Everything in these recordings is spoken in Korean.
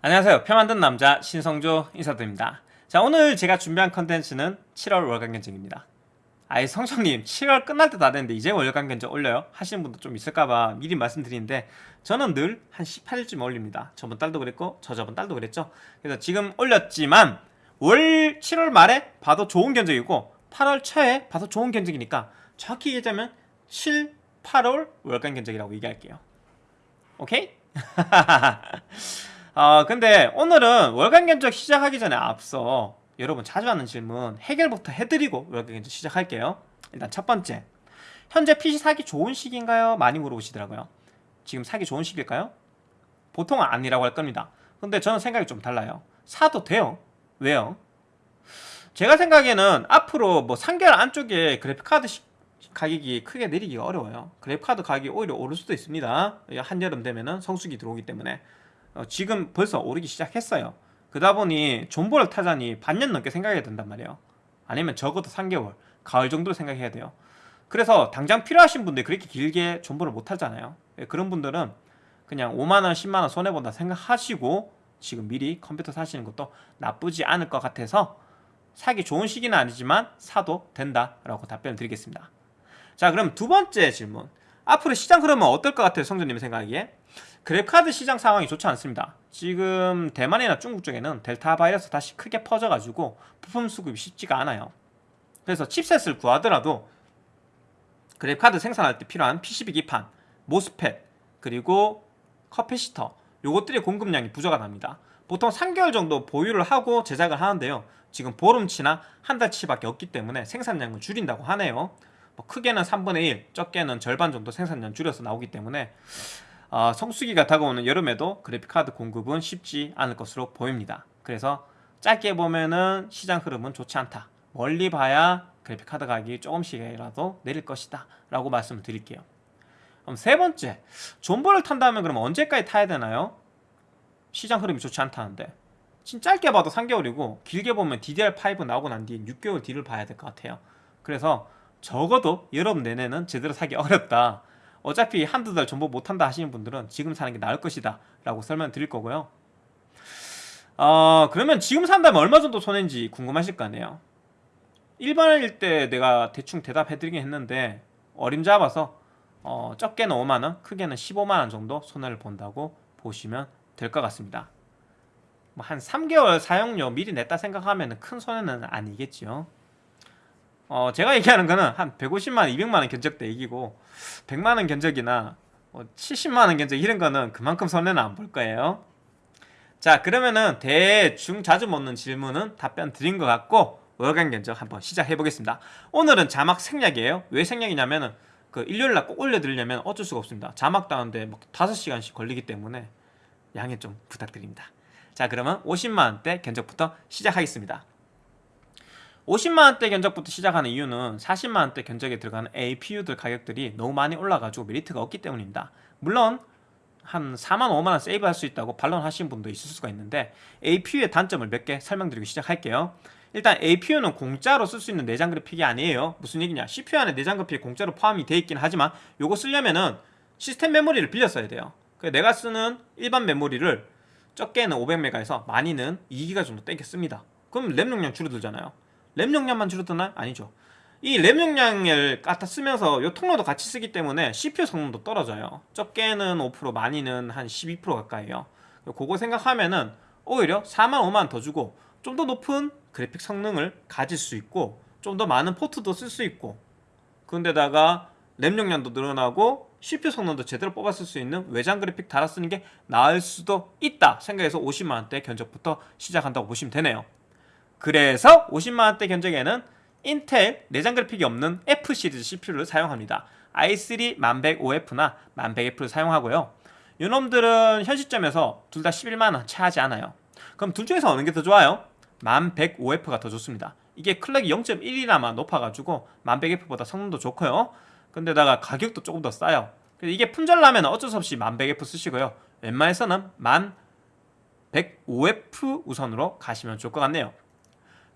안녕하세요. 표 만든 남자 신성조 인사드립니다. 자 오늘 제가 준비한 컨텐츠는 7월 월간 견적입니다. 아이 성정님 7월 끝날 때 다 됐는데 이제 월간 견적 올려요? 하시는 분도 좀 있을까봐 미리 말씀드리는데 저는 늘 한 18일쯤 올립니다. 저번 달도 그랬고 저저번 달도 그랬죠? 그래서 지금 올렸지만 월 7월 말에 봐도 좋은 견적이고 8월 초에 봐도 좋은 견적이니까 정확히 얘기하자면 7, 8월 월간 견적이라고 얘기할게요. 오케이? 어, 근데 오늘은 월간 견적 시작하기 전에 앞서 여러분 자주 하는 질문 해결부터 해드리고 월간 견적 시작할게요. 일단 첫 번째, 현재 PC 사기 좋은 시기인가요? 많이 물어보시더라고요. 지금 사기 좋은 시기일까요? 보통은 아니라고 할 겁니다. 근데 저는 생각이 좀 달라요. 사도 돼요. 왜요? 제가 생각에는 앞으로 뭐 3개월 안쪽에 그래픽카드 가격이 크게 내리기가 어려워요. 그래픽카드 가격이 오히려 오를 수도 있습니다. 한여름 되면은 성수기 들어오기 때문에 어, 지금 벌써 오르기 시작했어요. 그러다 보니 존버를 타자니 반년 넘게 생각해야 된단 말이에요. 아니면 적어도 3개월 가을 정도로 생각해야 돼요. 그래서 당장 필요하신 분들이 그렇게 길게 존버를 못 하잖아요. 예, 그런 분들은 그냥 5만원 10만원 손해본다 생각하시고 지금 미리 컴퓨터 사시는 것도 나쁘지 않을 것 같아서 사기 좋은 시기는 아니지만 사도 된다라고 답변을 드리겠습니다. 자 그럼 두 번째 질문 앞으로 시장 흐름은 어떨 것 같아요 성조님 생각하기에? 그래픽카드 시장 상황이 좋지 않습니다. 지금 대만이나 중국 쪽에는 델타 바이러스 다시 크게 퍼져가지고 부품 수급이 쉽지가 않아요. 그래서 칩셋을 구하더라도 그래픽카드 생산할 때 필요한 PCB 기판, 모스펫, 그리고 커피시터 요것들의 공급량이 부족하 납니다. 보통 3개월 정도 보유를 하고 제작을 하는데요. 지금 보름치나 한 달치밖에 없기 때문에 생산량을 줄인다고 하네요 뭐 크게는 3분의 1, 적게는 절반 정도 생산량 줄여서 나오기 때문에 어, 성수기가 다가오는 여름에도 그래픽카드 공급은 쉽지 않을 것으로 보입니다. 그래서 짧게 보면은 시장 흐름은 좋지 않다. 멀리 봐야 그래픽카드 가격이 조금씩이라도 내릴 것이다. 라고 말씀을 드릴게요. 그럼 세 번째, 존버를 탄다면 그럼 언제까지 타야 되나요? 시장 흐름이 좋지 않다는데. 진짜 짧게 봐도 3개월이고 길게 보면 DDR5 나오고 난 뒤에 6개월 뒤를 봐야 될 것 같아요. 그래서 적어도 여름 내내는 제대로 사기 어렵다. 어차피 한두 달 정보 못한다 하시는 분들은 지금 사는 게 나을 것이다 라고 설명 드릴 거고요. 어, 그러면 지금 산다면 얼마 정도 손해인지 궁금하실 거 아니에요. 일반일 때 내가 대충 대답해 드리긴 했는데 어림잡아서 어, 적게는 5만원 크게는 15만원 정도 손해를 본다고 보시면 될 것 같습니다. 뭐 한 3개월 사용료 미리 냈다 생각하면 큰 손해는 아니겠죠 어, 제가 얘기하는 거는 한 150만원, 200만원 견적대 얘기고 100만원 견적이나 뭐 70만원 견적 이런 거는 그만큼 손해는 안 볼 거예요. 자 그러면은 대충 자주 묻는 질문은 답변 드린 것 같고 월간 견적 한번 시작해 보겠습니다. 오늘은 자막 생략이에요. 왜 생략이냐면은 그 일요일날 꼭 올려드리려면 어쩔 수가 없습니다. 자막 다운데 뭐 5시간씩 걸리기 때문에 양해 좀 부탁드립니다. 자 그러면 50만원대 견적부터 시작하겠습니다 50만원대 견적부터 시작하는 이유는 40만원대 견적에 들어가는 APU들 가격들이 너무 많이 올라가지고 메리트가 없기 때문입니다. 물론 한 4만 5만원 세이브할 수 있다고 반론하시는 분도 있을 수가 있는데 APU의 단점을 몇 개 설명드리고 시작할게요. 일단 APU는 공짜로 쓸 수 있는 내장 그래픽이 아니에요. 무슨 얘기냐? CPU 안에 내장 그래픽이 공짜로 포함이 되어 있긴 하지만 요거 쓰려면은 시스템 메모리를 빌려 써야 돼요. 내가 쓰는 일반 메모리를 적게는 500메가에서 많이는 2기가 정도 땡겨 씁니다. 그럼 램 용량 줄어들잖아요 램 용량만 줄어드나요? 아니죠. 이 램 용량을 갖다 쓰면서 이 통로도 같이 쓰기 때문에 CPU 성능도 떨어져요. 적게는 5% 많이는 한 12% 가까이요. 그거 생각하면은 오히려 4만 5만 더 주고 좀 더 높은 그래픽 성능을 가질 수 있고 좀 더 많은 포트도 쓸 수 있고 그런데다가 램 용량도 늘어나고 CPU 성능도 제대로 뽑았을 수 있는 외장 그래픽 달아 쓰는 게 나을 수도 있다 생각해서 50만원대 견적부터 시작한다고 보시면 되네요 그래서 50만원대 견적에는 인텔 내장 그래픽이 없는 F 시리즈 CPU를 사용합니다. i3 1105F나 1100F를 사용하고요. 이놈들은 현 시점에서 둘 다 11만원 차하지 않아요. 그럼 둘 중에서 어느 게 더 좋아요? 1105F가 더 좋습니다. 이게 클럭이 0.1이나마 높아가지고 1100F보다 성능도 좋고요. 근데다가 가격도 조금 더 싸요. 이게 품절나면 어쩔 수 없이 1100F 쓰시고요. 웬만해서는 1105F 우선으로 가시면 좋을 것 같네요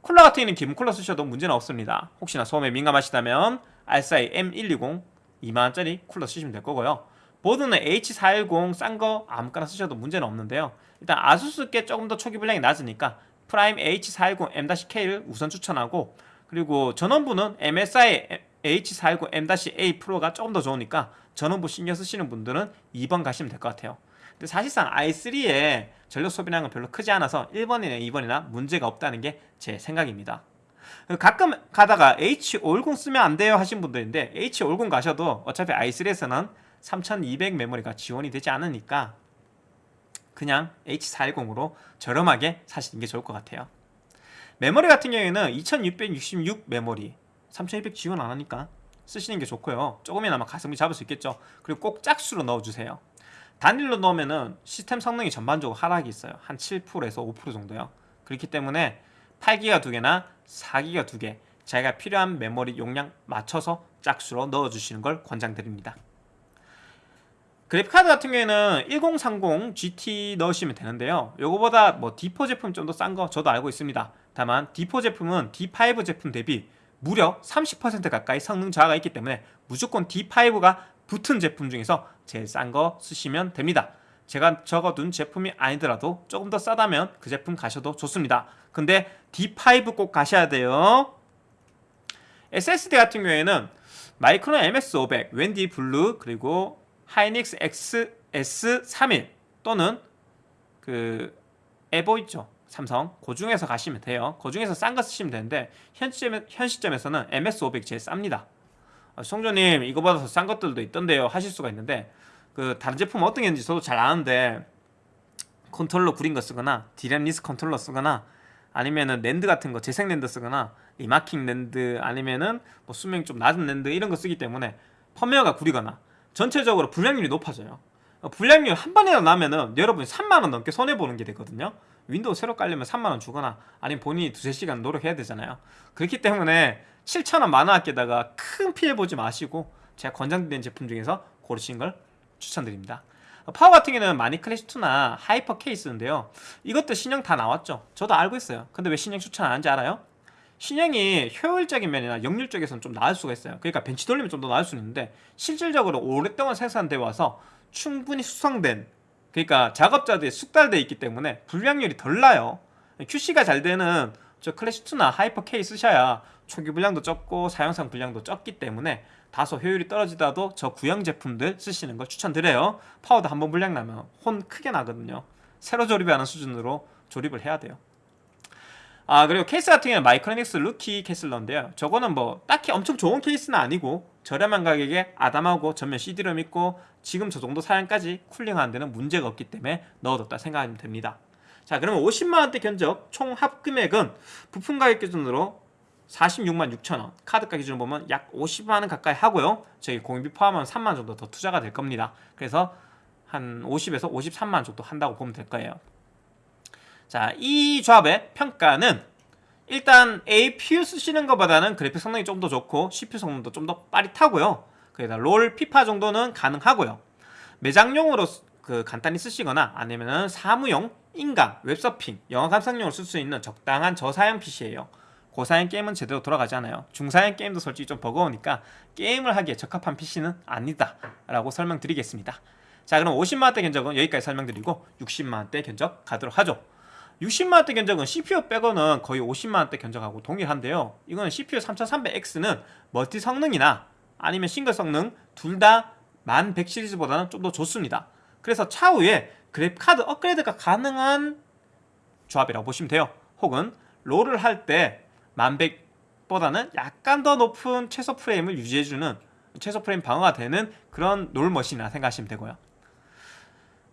쿨러 같은 경우는 기본 쿨러 쓰셔도 문제는 없습니다. 혹시나 소음에 민감하시다면 RSI M120 2만원짜리 쿨러 쓰시면 될 거고요. 보드는 H410 싼 거 아무거나 쓰셔도 문제는 없는데요. 일단 아수스 게 조금 더 초기 불량이 낮으니까 프라임 H410M-K를 우선 추천하고 그리고 전원부는 MSI H410M-A 프로가 조금 더 좋으니까 전원부 신경 쓰시는 분들은 2번 가시면 될 것 같아요. 근데 사실상 i3의 전력 소비량은 별로 크지 않아서 1번이나 2번이나 문제가 없다는 게 제 생각입니다. 가끔 가다가 H510 쓰면 안 돼요 하신 분들인데 H510 가셔도 어차피 i3에서는 3200 메모리가 지원이 되지 않으니까 그냥 H410으로 저렴하게 사시는 게 좋을 것 같아요. 메모리 같은 경우에는 2666 메모리 3200 지원 안 하니까 쓰시는 게 좋고요. 조금이나마 가성비 잡을 수 있겠죠. 그리고 꼭 짝수로 넣어주세요 단일로 넣으면은 시스템 성능이 전반적으로 하락이 있어요. 한 7%에서 5% 정도요. 그렇기 때문에 8기가 두 개나 4기가 두개 자기가 필요한 메모리 용량 맞춰서 짝수로 넣어주시는 걸 권장드립니다. 그래픽카드 같은 경우에는 1030 GT 넣으시면 되는데요. 요거보다 뭐 D4 제품 좀 더 싼 거 저도 알고 있습니다. 다만 D4 제품은 D5 제품 대비 무려 30% 가까이 성능 저하가 있기 때문에 무조건 D5가 붙은 제품 중에서 제일 싼 거 쓰시면 됩니다. 제가 적어둔 제품이 아니더라도 조금 더 싸다면 그 제품 가셔도 좋습니다. 근데 D5 꼭 가셔야 돼요. SSD 같은 경우에는 마이크론 MX500, 웬디 블루 그리고 하이닉스 XS31 또는 그 에보 있죠? 삼성? 그 중에서 가시면 돼요. 그 중에서 싼 거 쓰시면 되는데 현, 시점에, 현 시점에서는 MX500 제일 쌉니다 아, 송조님 이거보다 더싼 것들도 있던데요. 하실 수가 있는데 그 다른 제품 어떤 게 있는지 저도 잘 아는데 컨트롤러 구린 거 쓰거나 DRAM-less 컨트롤러 쓰거나 아니면은 낸드 같은 거 재생 낸드 쓰거나 remarking 낸드 아니면은 뭐 수명이 좀 낮은 낸드 이런 거 쓰기 때문에 펌웨어가 구리거나 전체적으로 불량률이 높아져요. 어, 불량률 한 번이라도 나면은 여러분이 3만원 넘게 손해보는 게 되거든요. 윈도우 새로 깔려면 3만원 주거나 아니면 본인이 두세 시간 노력해야 되잖아요. 그렇기 때문에 7천원 만원 아끼다가 큰 피해 보지 마시고 제가 권장드리는 제품 중에서 고르시는 걸 추천드립니다. 파워 같은 경우는 마닉 클래식2나 하이퍼 K 쓰는데요. 이것도 신형 다 나왔죠. 저도 알고 있어요. 근데 왜 신형 추천 안 하는지 알아요? 신형이 효율적인 면이나 역률 쪽에서는 좀 나을 수가 있어요. 그러니까 벤치 돌리면 좀 더 나을 수 있는데 실질적으로 오랫동안 생산되어 와서 충분히 숙성된 그러니까 작업자들이 숙달되어 있기 때문에 불량률이 덜 나요. QC가 잘 되는 저 클래식2나 하이퍼 K 쓰셔야 초기 불량도 적고 사용상 불량도 적기 때문에 다소 효율이 떨어지더라도 저 구형 제품들 쓰시는 걸 추천드려요. 파워도 한번 불량 나면 혼 크게 나거든요. 새로 조립하는 수준으로 조립을 해야 돼요. 아 그리고 케이스 같은 경우는 마이크로닉스 루키 캐슬러인데요. 저거는 뭐 딱히 엄청 좋은 케이스는 아니고 저렴한 가격에 아담하고 전면 CD롬 있고 지금 저 정도 사양까지 cooling하는 데는 문제가 없기 때문에 넣어뒀다 생각하면 됩니다. 자 그러면 50만원대 견적 총 합금액은 부품 가격 기준으로 46만 6천원 카드가 기준으로 보면 약 50만원 가까이 하고요 저희 공임비 포함하면 3만원 정도 더 투자가 될 겁니다 그래서 한 50에서 53만원 정도 한다고 보면 될 거예요 자, 이 조합의 평가는 일단 APU 쓰시는 것보다는 그래픽 성능이 좀 더 좋고 CPU 성능도 좀 더 빠릿하고요. 그래서 롤, 피파 정도는 가능하고요. 매장용으로 그 간단히 쓰시거나 아니면은 사무용, 인강, 웹서핑, 영화 감상용으로 쓸 수 있는 적당한 저사양 PC예요. 고사양 게임은 제대로 돌아가지 않아요. 중사양 게임도 솔직히 좀 버거우니까 게임을 하기에 적합한 PC는 아니다 라고 설명드리겠습니다. 자 그럼 50만원대 견적은 여기까지 설명드리고 60만원대 견적 가도록 하죠. 60만원대 견적은 CPU 빼고는 거의 50만원대 견적하고 동일한데요 이거는 CPU 3300X는 멀티 성능이나 아니면 싱글 성능 둘 다 1100 시리즈보다는 좀 더 좋습니다 그래서 차후에 그래픽카드 업그레이드가 가능한 조합이라고 보시면 돼요 혹은 롤을 할 때 1100보다는 약간 더 높은 최소 프레임을 유지해주는 최소 프레임 방어가 되는 그런 롤머신이라 생각하시면 되고요.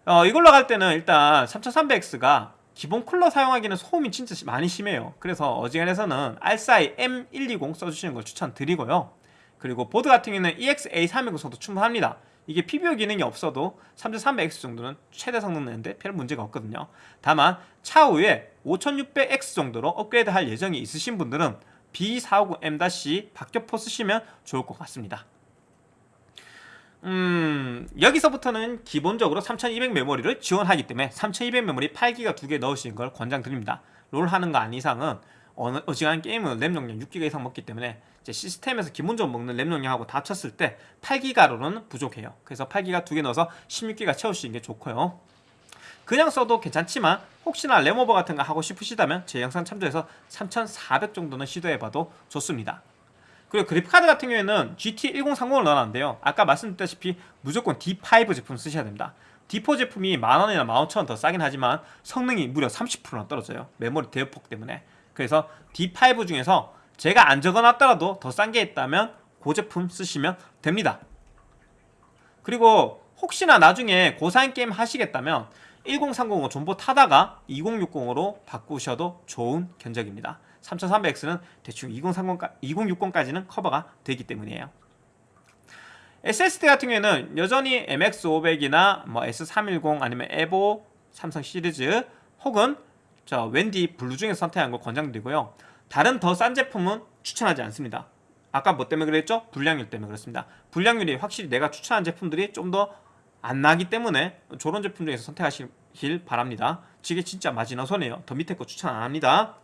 어, 이걸로 갈 때는 일단 3300X가 기본 쿨러 사용하기는 소음이 진짜 많이 심해요. 그래서 어지간해서는 알싸이 M120 써주시는 걸 추천드리고요. 그리고 보드 같은 경우는 EX-A320 써도 충분합니다 이게 PBO 기능이 없어도 3300X 정도는 최대 성능 내는데 별 문제가 없거든요. 다만 차후에 5600X 정도로 업그레이드 할 예정이 있으신 분들은 B450M- 박격포 쓰시면 좋을 것 같습니다. 음 여기서부터는 기본적으로 3200 메모리를 지원하기 때문에 3200 메모리 8기가 두 개 넣으시는 걸 권장드립니다. 롤 하는 거 아닌 이상은 어느 어지간한 게임은 램 용량 6기가 이상 먹기 때문에 이제 시스템에서 기본적으로 먹는 램 용량하고 다 쳤을 때 8기가로는 부족해요 그래서 8기가 두 개 넣어서 16기가 채우시는 게 좋고요 그냥 써도 괜찮지만 혹시나 램오버 같은 거 하고 싶으시다면 제 영상 참조해서 3400 정도는 시도해봐도 좋습니다. 그리고 그래픽카드 같은 경우에는 GT 1030을 넣어놨는데요. 아까 말씀드렸다시피 무조건 D5 제품 쓰셔야 됩니다. D4 제품이 만원이나 15,000원 더 싸긴 하지만 성능이 무려 30%나 떨어져요. 메모리 대역폭 때문에. 그래서 D5 중에서 제가 안 적어놨더라도 더 싼 게 있다면 그 제품 쓰시면 됩니다. 그리고 혹시나 나중에 고사양 게임 하시겠다면 1030을 전부 타다가 2060으로 바꾸셔도 좋은 견적입니다. 3300X는 대충 2030까, 2060까지는 커버가 되기 때문이에요. SSD 같은 경우에는 여전히 MX500이나 뭐 S310 아니면 에보 삼성 시리즈 혹은 저 웬디 블루 중에서 선택한 걸 권장드리고요. 다른 더 싼 제품은 추천하지 않습니다. 아까 뭐 때문에 그랬죠? 불량률 때문에 그렇습니다. 불량률이 확실히 내가 추천한 제품들이 좀 더 안 나기 때문에 저런 제품 중에서 선택하시길 바랍니다. 이게 진짜 마지노선이에요. 더 밑에 거 추천 안 합니다.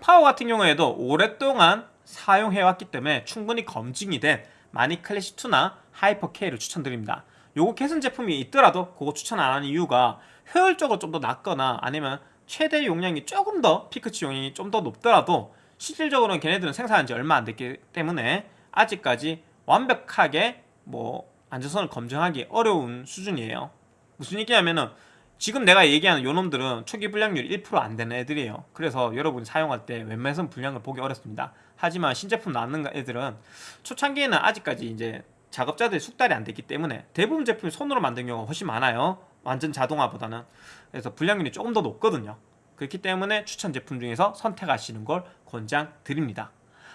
파워 같은 경우에도 오랫동안 사용해왔기 때문에 충분히 검증이 된 마닉 클래식2나 하이퍼 K를 추천드립니다. 요거 개선 제품이 있더라도 그거 추천 안 하는 이유가 효율적으로 좀 더 낮거나 아니면 최대 용량이 조금 더 피크치 용량이 좀 더 높더라도 실질적으로는 걔네들은 생산한 지 얼마 안 됐기 때문에 아직까지 완벽하게 뭐 안전성을 검증하기 어려운 수준이에요. 무슨 얘기냐면은 지금 내가 얘기하는 요놈들은 초기 불량률 1%안 되는 애들이에요. 그래서 여러분이 사용할 때 웬만해서는 불량을 보기 어렵습니다. 하지만 신제품 나오는 애들은 초창기에는 아직까지 이제 작업자들이 숙달이 안 됐기 때문에 대부분 제품이 손으로 만든 경우가 훨씬 많아요. 완전 자동화보다는. 그래서 불량률이 조금 더 높거든요. 그렇기 때문에 추천 제품 중에서 선택하시는 걸 권장드립니다.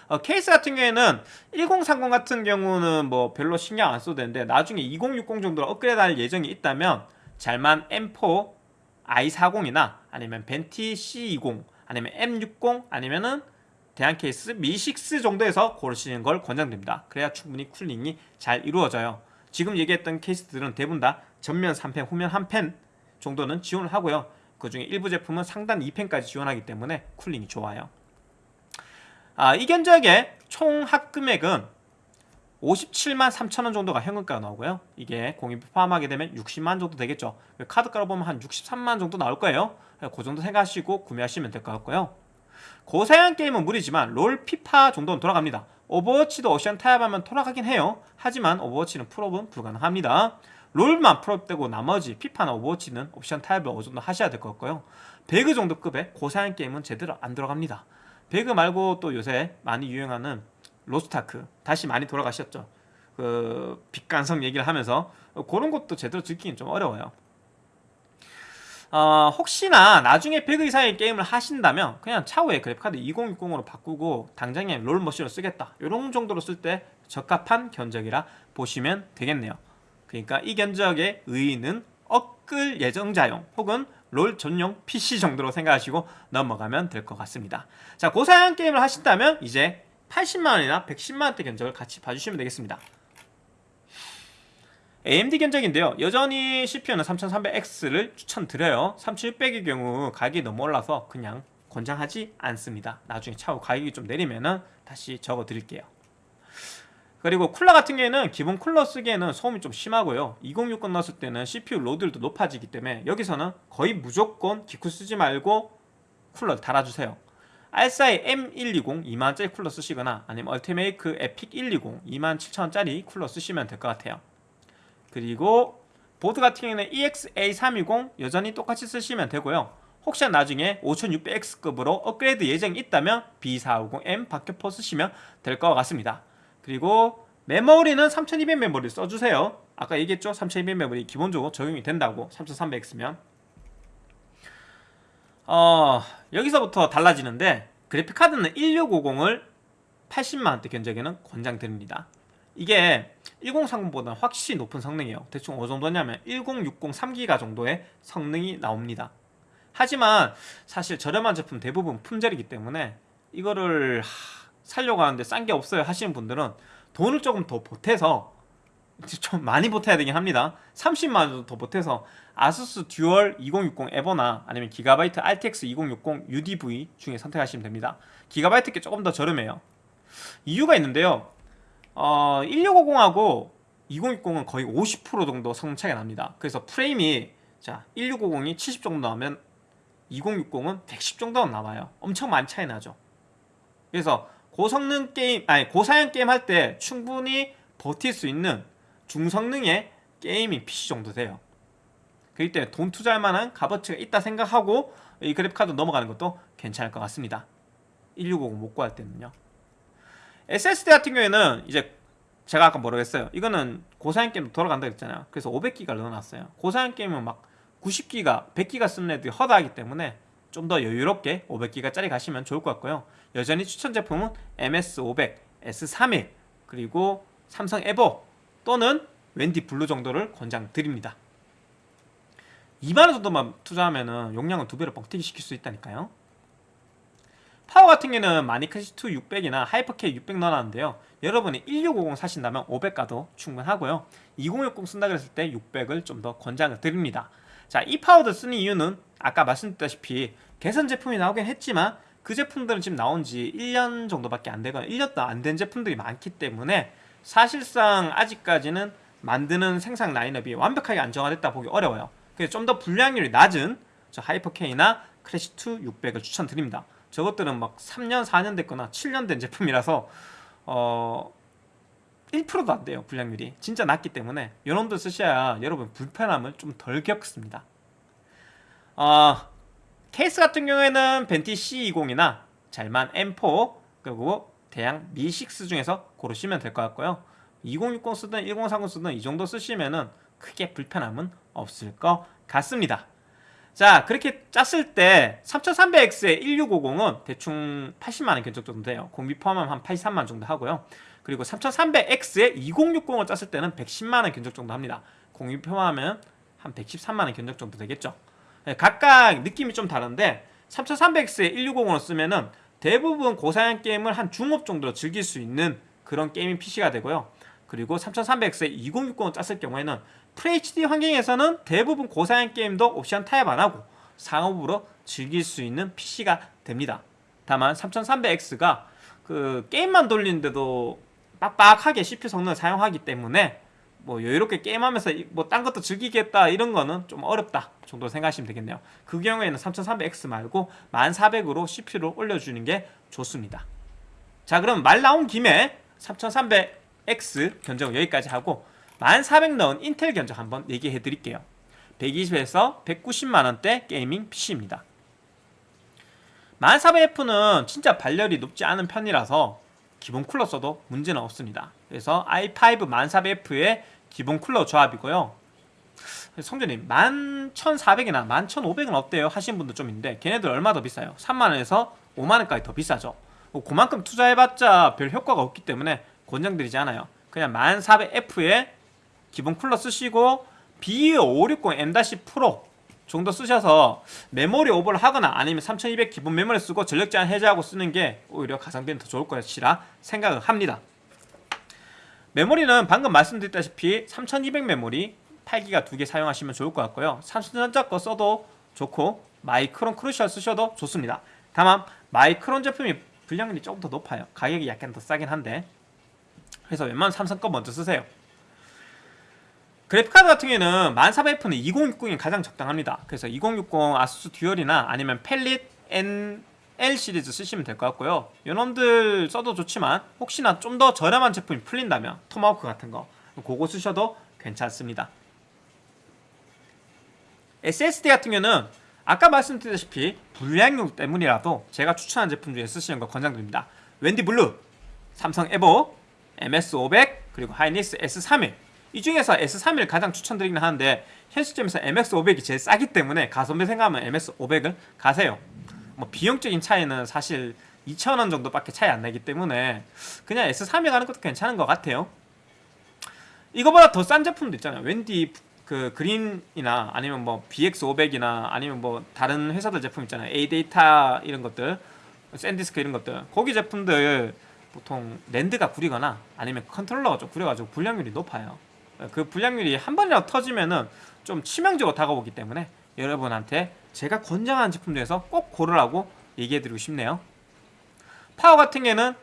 어, 케이스 같은 경우에는 1030 같은 경우는 뭐 별로 신경 안 써도 되는데 나중에 2060 정도로 업그레이드 할 예정이 있다면 잘만 M4 i40이나 아니면 벤티 C20 아니면 M60 아니면은 대한 케이스 미6 정도에서 고르시는 걸 권장드립니다. 그래야 충분히 cooling이 잘 이루어져요. 지금 얘기했던 케이스들은 대부분 다 전면 3팬, 후면 1팬 정도는 지원을 하고요. 그 중에 일부 제품은 상단 2팬까지 지원하기 때문에 cooling이 좋아요. 아, 이 견적의 총 합금액은 57만 3천원 정도가 현금가가 나오고요. 이게 공임비 포함하게 되면 60만 정도 되겠죠. 카드가로 보면 한 63만 정도 나올 거예요. 그 정도 생각하시고 구매하시면 될 것 같고요. 고사양 게임은 무리지만 롤, 피파 정도는 돌아갑니다. 오버워치도 옵션 타협하면 돌아가긴 해요. 하지만 오버워치는 풀옵은 불가능합니다. 롤만 풀옵되고 나머지 피파나 오버워치는 옵션 타협을 어느 정도 하셔야 될 것 같고요. 배그 정도 급의 고사양 게임은 제대로 안 돌아갑니다. 배그 말고 또 요새 많이 유행하는 로스타크 다시 많이 돌아가셨죠. 그 빛간성 얘기를 하면서 그런 것도 제대로 즐기긴 좀 어려워요. 어, 혹시나 나중에 100 이상의 게임을 하신다면 그냥 차후에 그래픽카드 2060으로 바꾸고 당장에 롤머신을 쓰겠다 이런 정도로 쓸 때 적합한 견적이라 보시면 되겠네요 그러니까 이 견적의 의의는 업글 예정자용 혹은 롤 전용 PC 정도로 생각하시고 넘어가면 될 것 같습니다. 자 고사양 게임을 하신다면 이제 80만원이나 110만원대 견적을 같이 봐주시면 되겠습니다. AMD 견적인데요. 여전히 CPU는 3300X를 추천드려요. 3600의 경우 가격이 너무 올라서 그냥 권장하지 않습니다. 나중에 차후 가격이 좀 내리면 은 다시 적어 드릴게요 그리고 쿨러 같은 경우에는 기본 쿨러 쓰기에는 소음이 좀 심하고요. 2060 넣었을 때는 CPU 로드율도 높아지기 때문에 여기서는 거의 무조건 기쿠 쓰지 말고 쿨러를 달아주세요. 알사이 M120 2만원짜리 쿨러 쓰시거나 아니면 얼티메이크 에픽 120 27,000원짜리 쿨러 쓰시면 될 것 같아요. 그리고 보드 같은 경우에는 EX A320 여전히 똑같이 쓰시면 되고요. 혹시 나중에 5600X급으로 업그레이드 예정이 있다면 B450M 박격포 쓰시면 될 것 같습니다 그리고 메모리는 3200 메모리 써주세요. 아까 얘기했죠? 3200 메모리 기본적으로 적용이 된다고. 3300X면. 어 여기서부터 달라지는데 그래픽카드는 1650을 80만원대 견적에는 권장드립니다. 이게 1030보다 확실히 높은 성능이에요. 대충 어느 정도냐면 1060 3기가 정도의 성능이 나옵니다. 하지만 사실 저렴한 제품 대부분 품절이기 때문에 이거를 하, 살려고 하는데 싼 게 없어요 하시는 분들은 돈을 조금 더 보태서 좀 많이 보태야 되긴 합니다. 30만원 더 보태서 아수스 듀얼 2060 EVO나 아니면 기가바이트 RTX 2060 UDV 중에 선택하시면 됩니다. 기가바이트 게 조금 더 저렴해요. 이유가 있는데요. 어, 1650하고 2060은 거의 50% 정도 성능 차이가 납니다. 그래서 프레임이 자 1650이 70 정도 나오면 2060은 110 정도 나와요. 엄청 많이 차이 나죠. 그래서 고성능 게임 아니 고사양 게임 할 때 충분히 버틸 수 있는 중성능의 게이밍 PC 정도 돼요. 그렇기 때문에 돈 투자할 만한 값어치가 있다 생각하고 이 그래픽카드 넘어가는 것도 괜찮을 것 같습니다. 1650 못 구할 때는요. SSD 같은 경우에는 이제 제가 아까 뭐라고 했어요? 이거는 고사양 게임 돌아간다 했잖아요. 그래서 500기가 넣어놨어요. 고사양 게임은 막 90기가 100기가 쓰는 애들이 허다하기 때문에 좀 더 여유롭게 500기가짜리 가시면 좋을 것 같고요 여전히 추천 제품은 MX500, S31 그리고 삼성 EVO 또는 웬디 블루 정도를 권장드립니다. 2만원 정도만 투자하면 용량은 두 배로 뻥튀기 시킬 수 있다니까요. 파워 같은 경우는 마닉 클래시2 600이나 하이퍼K 600 넣어놨는데요. 여러분이 1650 사신다면 500 가도 충분하고요. 2060 쓴다 그랬을 때 600을 좀 더 권장을 드립니다. 자, 이 파워를 쓰는 이유는 아까 말씀드렸다시피 개선 제품이 나오긴 했지만 그 제품들은 지금 나온 지 1년 정도밖에 안 되거나 1년도 안 된 제품들이 많기 때문에 사실상 아직까지는 만드는 생산 라인업이 완벽하게 안정화됐다 보기 어려워요. 그래서 좀 더 불량률이 낮은 저 하이퍼K나 클래시2 600을 추천드립니다. 저것들은 막 3년 4년 됐거나 7년 된 제품이라서 어 1%도 안 돼요 불량률이. 진짜 낮기 때문에 이놈들 쓰셔야 여러분 불편함을 좀 덜 겪습니다. 어, 케이스 같은 경우에는 벤티 C20이나 잘만 M4 그리고 대양 Mi6 중에서 고르시면 될 것 같고요. 2060 쓰든 1030 쓰든 이 정도 쓰시면은 크게 불편함은 없을 것 같습니다. 자 그렇게 짰을 때 3300X의 1650은 대충 80만원 견적 정도 돼요. 공비 포함하면 한 83만원 정도 하고요. 그리고 3300X의 2060을 짰을 때는 110만원 견적 정도 합니다. 공비 포함하면 한 113만원 견적 정도 되겠죠. 네, 각각 느낌이 좀 다른데 3300X의 160을 쓰면은 대부분 고사양 게임을 한 중업 정도로 즐길 수 있는 그런 게이밍 PC가 되고요. 그리고 3300X의 2060을 짰을 경우에는 FHD 환경에서는 대부분 고사양 게임도 옵션 타협 안하고 상업으로 즐길 수 있는 PC가 됩니다. 다만 3300X가 그 게임만 돌리는데도 빡빡하게 CPU 성능을 사용하기 때문에 뭐 여유롭게 게임하면서 뭐 딴 것도 즐기겠다 이런 거는 좀 어렵다 정도 생각하시면 되겠네요. 그 경우에는 3300X 말고 1400으로 CPU를 올려주는 게 좋습니다. 자 그럼 말 나온 김에 3300X 견적 여기까지 하고 1400 넣은 인텔 견적 한번 얘기해 드릴게요. 120에서 190만원대 게이밍 PC입니다. 1400F는 진짜 발열이 높지 않은 편이라서 기본 쿨러 써도 문제는 없습니다. 그래서 i5 1400F의 기본 쿨러 조합이고요 성준님 11,400이나 11,500은 어때요? 하시는 분도 좀 있는데 걔네들 얼마 더 비싸요? 3만원에서 5만원까지 더 비싸죠 그만큼 투자해봤자 별 효과가 없기 때문에 권장드리지 않아요 그냥 1400F의 기본 쿨러 쓰시고 B560 M- Pro4 정도 쓰셔서 메모리 오버를 하거나 아니면 3200 기본 메모리 쓰고 전력 제한 해제하고 쓰는 게 오히려 가성비는 더 좋을 것이라 생각을 합니다 메모리는 방금 말씀드렸다시피 3200 메모리 8기가 두 개 사용하시면 좋을 것 같고요. 삼성전자 거 써도 좋고 마이크론 크루셜 쓰셔도 좋습니다. 다만 마이크론 제품이 불량률이 조금 더 높아요. 가격이 약간 더 싸긴 한데. 그래서 웬만한 삼성 거 먼저 쓰세요. 그래픽카드 같은 경우에는 1400F는 2060이 가장 적당합니다. 그래서 2060 아수스 듀얼이나 아니면 팰릿 NL 시리즈 쓰시면 될 것 같고요. 요놈들 써도 좋지만 혹시나 좀 더 저렴한 제품이 풀린다면 토마호크 같은 거 그거 쓰셔도 괜찮습니다. SSD 같은 경우는 아까 말씀드렸다시피 불량률 때문이라도 제가 추천한 제품 중에 쓰시는 거 권장드립니다. 웬디 블루, 삼성 에보, MS500 그리고 하이닉스 S31 이 중에서 S31을 가장 추천드리긴 하는데 현 시점에서 MX500이 제일 싸기 때문에 가성비 생각하면 MX500을 가세요 뭐 비용적인 차이는 사실 2,000원 정도밖에 차이 안 나기 때문에 그냥 S3에 가는 것도 괜찮은 것 같아요. 이거보다 더 싼 제품도 있잖아요. 웬디 그 그린이나 아니면 뭐 BX500이나 아니면 뭐 다른 회사들 제품 있잖아요. A데이터 이런 것들 샌디스크 이런 것들. 거기 제품들 보통 NAND가 구리거나 아니면 컨트롤러가 좀 구려가지고 불량률이 높아요. 그 불량률이 한 번이라도 터지면은 좀 치명적으로 다가오기 때문에 여러분한테 제가 권장하는 제품 중에서 꼭 고르라고 얘기해드리고 싶네요 파워 같은 경우는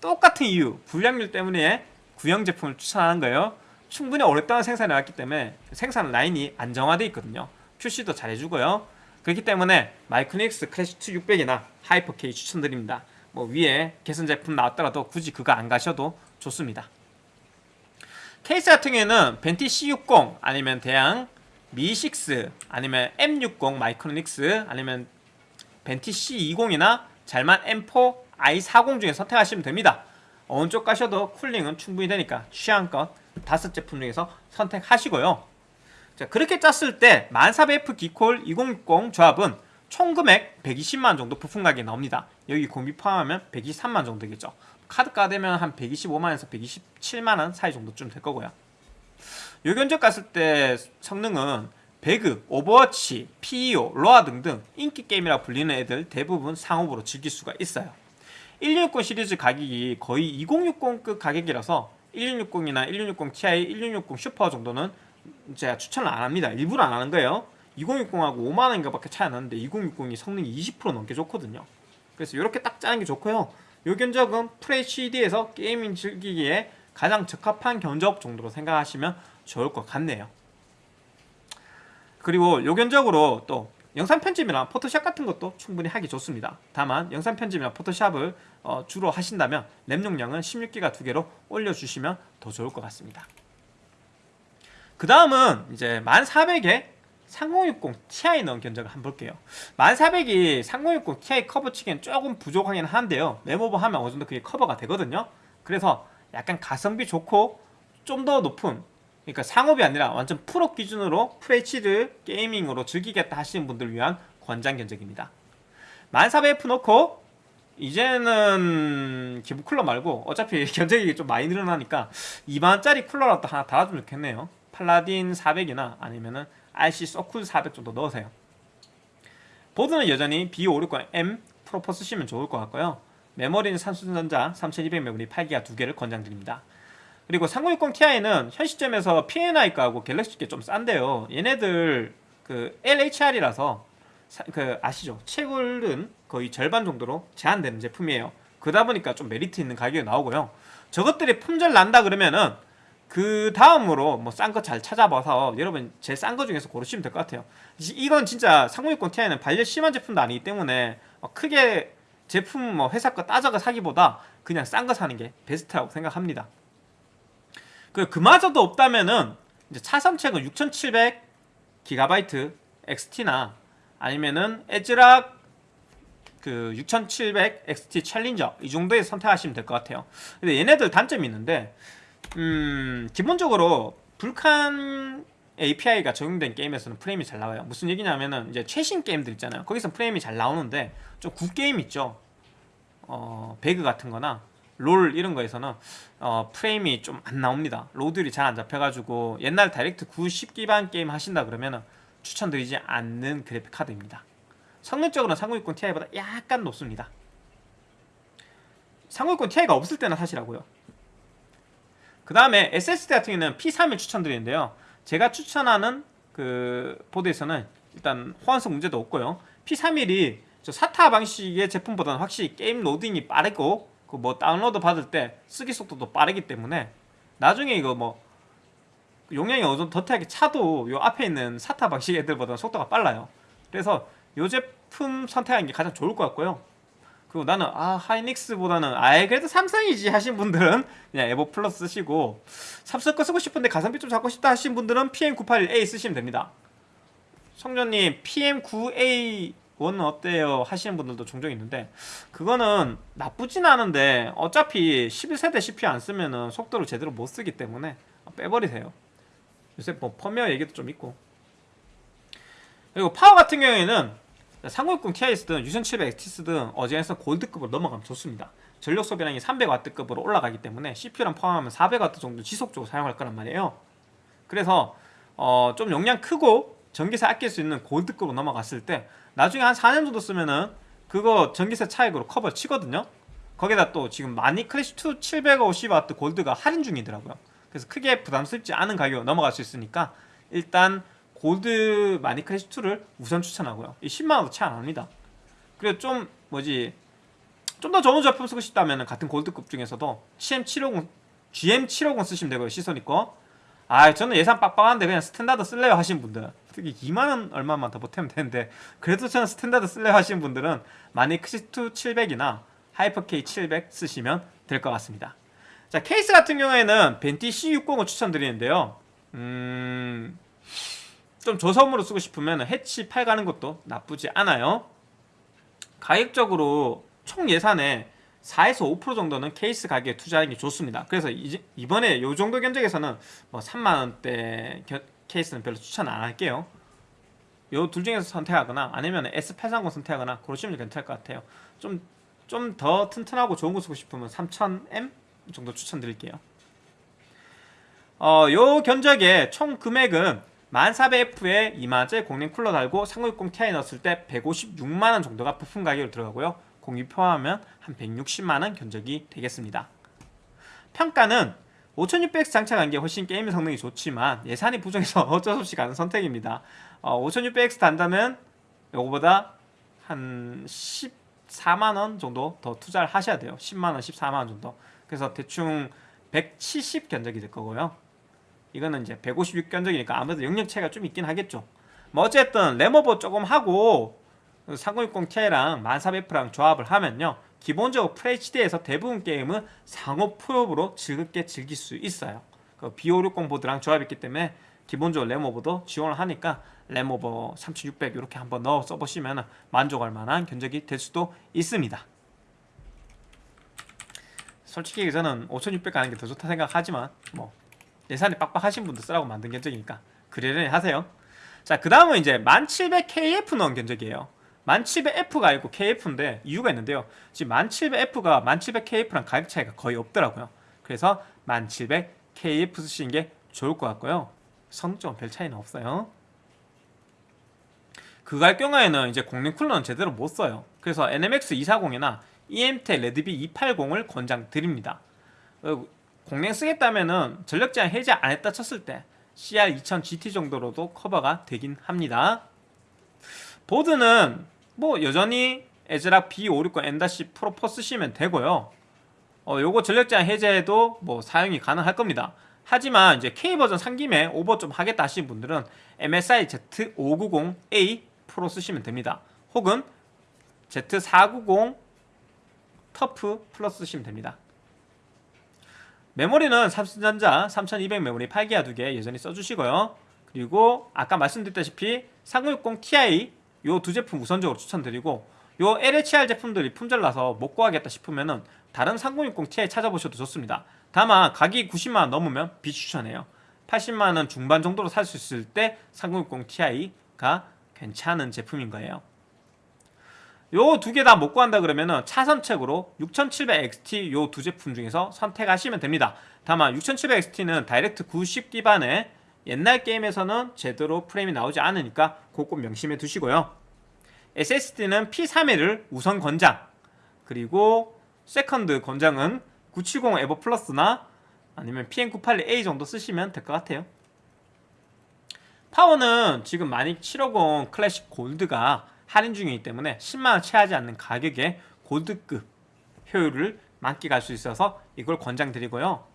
똑같은 이유 불량률 때문에 구형 제품을 추천하는 거예요 충분히 오랫동안 생산해 왔기 때문에 생산 라인이 안정화되어 있거든요 QC도 잘해주고요. 그렇기 때문에 마이크로닉스 클래시2 600이나 하이퍼 K 추천드립니다. 뭐 위에 개선 제품 나왔더라도 굳이 그거 안 가셔도 좋습니다. 케이스 같은 경우에는 벤티 C60 아니면 대양 미6 아니면 M60 마이크로닉스 아니면 벤티 C20이나 잘만 M4 i40 중에 선택하시면 됩니다. 어느 쪽 가셔도 쿨링은 충분히 되니까 취향껏 다섯 제품 중에서 선택하시고요. 자, 그렇게 짰을 때 1400F 기쿨 2060 조합은 총 금액 120만 정도 부품 가격이 나옵니다. 여기 공비 포함하면 123만 정도 되겠죠. 카드가 되면 한 125만에서 127만원 사이 정도쯤 될 거고요. 요 견적 갔을 때 성능은 배그, 오버워치, POE, 로아 등등 인기 게임이라 불리는 애들 대부분 상옵으로 즐길 수가 있어요. 1660 시리즈 가격이 거의 2060급 가격이라서 1660이나 1660 Ti, 1660 슈퍼 정도는 제가 추천을 안 합니다. 일부러 안 하는 거예요. 2060하고 5만원인가 밖에 차이 안 나는데 2060이 성능이 20% 넘게 좋거든요. 그래서 이렇게 딱 짜는 게 좋고요. 요 견적은 FHD에서 게이밍 즐기기에 가장 적합한 견적 정도로 생각하시면 좋을 것 같네요. 그리고 요 견적으로 또 영상 편집이나 포토샵 같은 것도 충분히 하기 좋습니다. 다만 영상 편집이나 포토샵을 어, 주로 하신다면 램 용량은 16기가 두 개로 올려주시면 더 좋을 것 같습니다. 그 다음은 이제 1400에 3060 Ti 넣은 견적을 한번 볼게요 1400이 3060 Ti 커버 치기엔 조금 부족하긴 한데요 멤오버 하면 어느 정도 그게 커버가 되거든요 그래서 약간 가성비 좋고 좀 더 높은 그러니까 상옵이 아니라 완전 풀옵 기준으로 FHD를 gaming으로 즐기겠다 하시는 분들을 위한 권장 견적입니다 1400F 놓고 이제는 기본 쿨러 말고 어차피 견적이 좀 많이 늘어나니까 2만원짜리 쿨러라도 하나 달아주면 좋겠네요 팔라딘 400이나 아니면은 RC 서쿨 400 정도 넣으세요. 보드는 여전히 B560M Pro4 쓰시면 좋을 것 같고요. 메모리는 삼성전자 3200 메모리 8기가 두 개를 권장드립니다. 그리고 3060 Ti는 현 시점에서 P&I 가하고 갤럭시께 좀 싼데요. 얘네들 그 LHR이라서 그 아시죠? 채굴은 거의 절반 정도로 제한되는 제품이에요. 그러다 보니까 좀 메리트 있는 가격이 나오고요. 저것들이 품절 난다 그러면은 그 다음으로 뭐 싼 거 잘 찾아봐서 여러분 제일 싼 거 중에서 고르시면 될 것 같아요 이건 진짜 3060 Ti는 반려 심한 제품도 아니기 때문에 크게 제품 뭐 회사 거 따져가 사기보다 그냥 싼 거 사는 게 베스트라고 생각합니다 그 그마저도 없다면은 이제 차선책은 6700 GB XT나 아니면은 애즈락 그 6700 XT 챌린저 이 정도에 선택하시면 될 것 같아요 근데 얘네들 단점이 있는데 음, 기본적으로 Vulkan API가 적용된 게임에서는 프레임이 잘 나와요. 무슨 얘기냐면은 이제 최신 게임들 있잖아요. 거기서 프레임이 잘 나오는데 좀 구게임 있죠. 어, 배그 같은 거나 롤 이런 거에서는 어, 프레임이 좀 안 나옵니다. 로드율이 잘 안 잡혀가지고 옛날 다이렉트 9.0 기반 게임 하신다 그러면은 추천드리지 않는 그래픽 카드입니다. 성능적으로는 3060 Ti보다 약간 높습니다. 3060 Ti가 없을 때는 사시라고요. 그 다음에 SSD 같은 경우는 P31 추천드리는데요 제가 추천하는 그 보드에서는 일단 호환성 문제도 없고요 P31이 저 SATA 방식의 제품보다는 확실히 게임 로딩이 빠르고 그 뭐 다운로드 받을 때 쓰기 속도도 빠르기 때문에 나중에 이거 뭐 용량이 어느 정도 덧하게 차도 요 앞에 있는 사타 방식 애들보다 속도가 빨라요. 그래서 요 제품 선택하는 게 가장 좋을 것 같고요. 그리고 나는 아 하이닉스보다는 아예 그래도 삼성이지 하신 분들은 그냥 에버 플러스 쓰시고 삼성 거 쓰고 싶은데 가성비 좀 잡고 싶다 하신 분들은 PM981A 쓰시면 됩니다. 성전님 PM9A1은 어때요? 하시는 분들도 종종 있는데 그거는 나쁘진 않은데 어차피 11세대 CPU 안 쓰면은 속도를 제대로 못 쓰기 때문에 빼버리세요. 요새 뭐 펌웨어 얘기도 좀 있고. 그리고 파워 같은 경우에는 3060 Ti 쓰든 6700 XT 쓰든 어제에서 골드급으로 넘어가면 좋습니다. 전력 소비량이 300W급으로 올라가기 때문에 CPU랑 포함하면 400W 정도 지속적으로 사용할 거란 말이에요. 그래서 어, 좀 용량 크고 전기세 아낄 수 있는 골드급으로 넘어갔을 때 나중에 한 4년 정도 쓰면은 그거 전기세 차익으로 커버 치거든요. 거기다 또 지금 마닉 클래식2 750W 골드가 할인 중이더라고요. 그래서 크게 부담스럽지 않은 가격으로 넘어갈 수 있으니까 일단 골드 마닉 클래식 2를 우선 추천하고요. 이 10만원도 채 안합니다. 그리고 좀 뭐지 좀 더 좋은 제품 쓰고 싶다면 같은 골드급 중에서도 CM750 GM750 쓰시면 되고요 시소닉 거. 아 저는 예산 빡빡한데 그냥 스탠다드 쓸래요 하신 분들 그래픽이 2만원 얼마만 더 보태면 되는데 그래도 저는 스탠다드 쓸래 하시는 분들은 마닉6 700이나 하이퍼K 700 쓰시면 될 것 같습니다. 자 케이스 같은 경우에는 벤티 C60을 추천드리는데요. 음... 좀 저소음으로 쓰고 싶으면 해치 8 가는 것도 나쁘지 않아요. 가격적으로 총 예산에 4에서 5% 정도는 케이스 가격에 투자하는 게 좋습니다. 그래서 이번에 이 정도 견적에서는 뭐 3만원대 케이스는 별로 추천 안 할게요. 요 둘 중에서 선택하거나 아니면 S830 선택하거나 그러시면 괜찮을 것 같아요. 좀 좀 더 튼튼하고 좋은 거 쓰고 싶으면 3000M 정도 추천드릴게요. 어, 요 견적의 총 금액은 1400F에 이마제 공랭 쿨러 달고 3060 Ti 넣었을 때 156만원 정도가 부품 가격으로 들어가고요. 공유 포함하면 한 160만원 견적이 되겠습니다. 평가는 5600X 장착한 게 훨씬 게임 성능이 좋지만 예산이 부족해서 어쩔 수 없이 가는 선택입니다. 어, 5600X 단다면 이거보다 한 14만원 정도 더 투자를 하셔야 돼요. 10만원, 14만원 정도. 그래서 대충 170 견적이 될 거고요. 이거는 이제 156 견적이니까 아무래도 영역 차이가 좀 있긴 하겠죠. 뭐 어쨌든 레모버 조금 하고 3060ti랑 1400F랑 조합을 하면요 기본적으로 FHD에서 대부분 게임은 상호 프로브로 즐겁게 즐길 수 있어요. 그 B560 보드랑 조합했기 때문에 기본적으로 램오버도 지원을 하니까 램오버 3600 이렇게 한번 넣어 써보시면 만족할 만한 견적이 될 수도 있습니다. 솔직히 저는 5600 가는 게 더 좋다 생각하지만 뭐 예산이 빡빡하신 분들 쓰라고 만든 견적이니까 그러려니 하세요. 자 그 다음은 이제 1700KF 넣은 견적이에요 1700F가 아니고 KF인데 이유가 있는데요. 지금 1700F가 1700KF랑 가격 차이가 거의 없더라고요. 그래서 1700KF 쓰시는 게 좋을 것 같고요. 성능적은 별 차이는 없어요. 할 경우에는 이제 공랭 쿨러는 제대로 못 써요. 그래서 NMX 240이나 EMT 레드비 280을 권장 드립니다. 어, 공랭 쓰겠다면은 전력 제한 해제 안 했다 쳤을 때 CR2000 GT 정도로도 커버가 되긴 합니다. 보드는 뭐 여전히 에즈락 B560 M-10 프로 4 쓰시면 되고요. 어, 요거 전력 제한 해제도 뭐 사용이 가능할 겁니다. 하지만 이제 K버전 산 김에 오버 좀 하겠다 하시는 분들은 MSI Z590A 프로 쓰시면 됩니다. 혹은 Z490 터프 플러스 쓰시면 됩니다. 메모리는 삼성전자 3200 메모리 8기가 2개 여전히 써주시고요. 그리고 아까 말씀드렸다시피 3060 Ti 요 두 제품 우선적으로 추천드리고 요 LHR 제품들이 품절나서 못 구하겠다 싶으면은 다른 3060 Ti 찾아보셔도 좋습니다. 다만 가격이 90만원 넘으면 비추천해요. 80만원 중반 정도로 살 수 있을 때 3060 Ti가 괜찮은 제품인 거예요. 요 두 개 다 못 구한다 그러면은 차선책으로 6700XT 요 두 제품 중에서 선택하시면 됩니다. 다만 6700XT는 다이렉트 90 기반의 옛날 게임에서는 제대로 프레임이 나오지 않으니까 그꼭 명심해 두시고요. SSD는 P31을 우선 권장. 그리고 세컨드 권장은 970 EVO 플러스나 아니면 PM981A 정도 쓰시면 될 것 같아요. 파워는 지금 마닉 750 클래식 골드가 할인 중이기 때문에 10만원 채하지 않는 가격에 골드급 효율을 만끽할 수 있어서 이걸 권장드리고요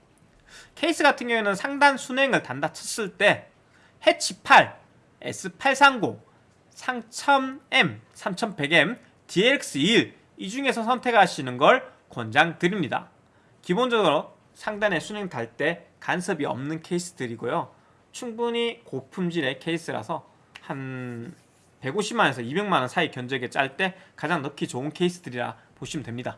케이스 같은 경우에는 상단 수랭을 단다 쳤을 때 해치 8, S830, 3000M, 3100M, DLX21 이 중에서 선택하시는 걸 권장드립니다. 기본적으로 상단에 순행 달 때 간섭이 없는 케이스들이고요. 충분히 고품질의 케이스라서 한 150만원에서 200만원 사이 견적에 짤 때 가장 넣기 좋은 케이스들이라 보시면 됩니다.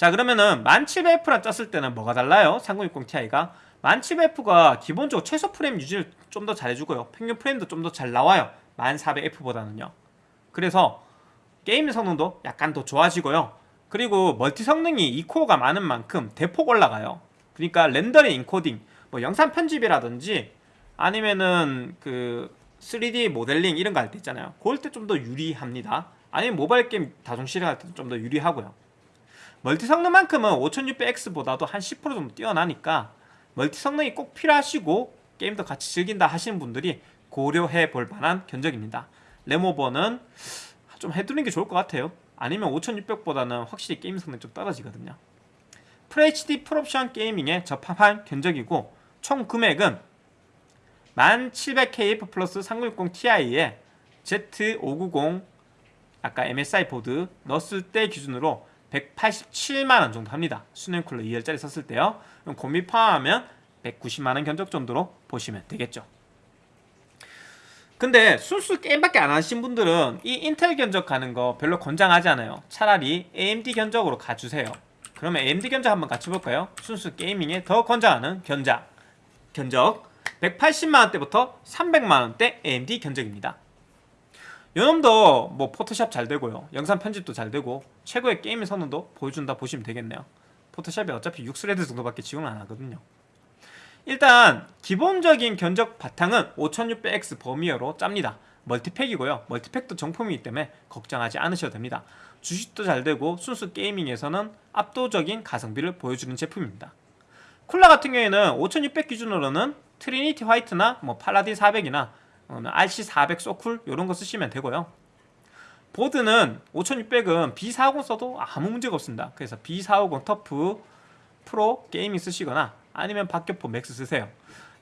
자 그러면은 1700F랑 짰을 때는 뭐가 달라요? 3060 Ti가? 1700F가 기본적으로 최소 프레임 유지를 좀 더 잘해주고요. 평균 프레임도 좀 더 잘 나와요. 1400F보다는요. 그래서 게임 성능도 약간 더 좋아지고요. 그리고 멀티 성능이 2코어가 많은 만큼 대폭 올라가요. 그러니까 렌더링 인코딩 뭐 영상 편집이라든지 아니면은 그 3D 모델링 이런 거 할 때 있잖아요. 그럴 때 좀 더 유리합니다. 아니면 모바일 게임 다중 실행할 때도 좀 더 유리하고요 멀티 성능만큼은 5600X보다도 한 10% 정도 뛰어나니까 멀티 성능이 꼭 필요하시고 게임도 같이 즐긴다 하시는 분들이 고려해 볼 만한 견적입니다. 램오버는 좀 해두는 게 좋을 것 같아요. 아니면 5600보다는 확실히 게임 성능이 좀 떨어지거든요. FHD 풀옵션 gaming에 적합한 견적이고 총 금액은 1700KF 플러스 3060 Ti에 Z590 아까 MSI 보드 넣었을 때 기준으로 187만원 정도 합니다. 수냉쿨러 2열짜리 썼을 때요. 그럼 공비 포함하면 190만원 견적 정도로 보시면 되겠죠. 근데 순수 게임밖에 안 하신 분들은 이 인텔 견적 가는 거 별로 권장하지 않아요. 차라리 AMD 견적으로 가주세요. 그러면 AMD 견적 한번 같이 볼까요? 순수 게이밍에 더 권장하는 견적 견적. 180만원대부터 300만원대 AMD 견적입니다 요놈도 뭐 포토샵 잘 되고요. 영상 편집도 잘 되고 최고의 게임 성능도 보여준다 보시면 되겠네요. 포토샵이 어차피 6스레드 정도밖에 지원을 안 하거든요. 일단 기본적인 견적 바탕은 5600X 버미어로 짭니다. 멀티팩이고요. 멀티팩도 정품이기 때문에 걱정하지 않으셔도 됩니다. 주식도 잘 되고 순수 gaming에서는 압도적인 가성비를 보여주는 제품입니다. 쿨러 같은 경우에는 5600 기준으로는 트리니티 화이트나 뭐 팔라딘 400이나 RC400 소쿨 이런 거 쓰시면 되고요. 보드는 5600은 B450 써도 아무 문제가 없습니다. 그래서 B450 터프 프로 게이밍 쓰시거나 아니면 박격포 맥스 쓰세요.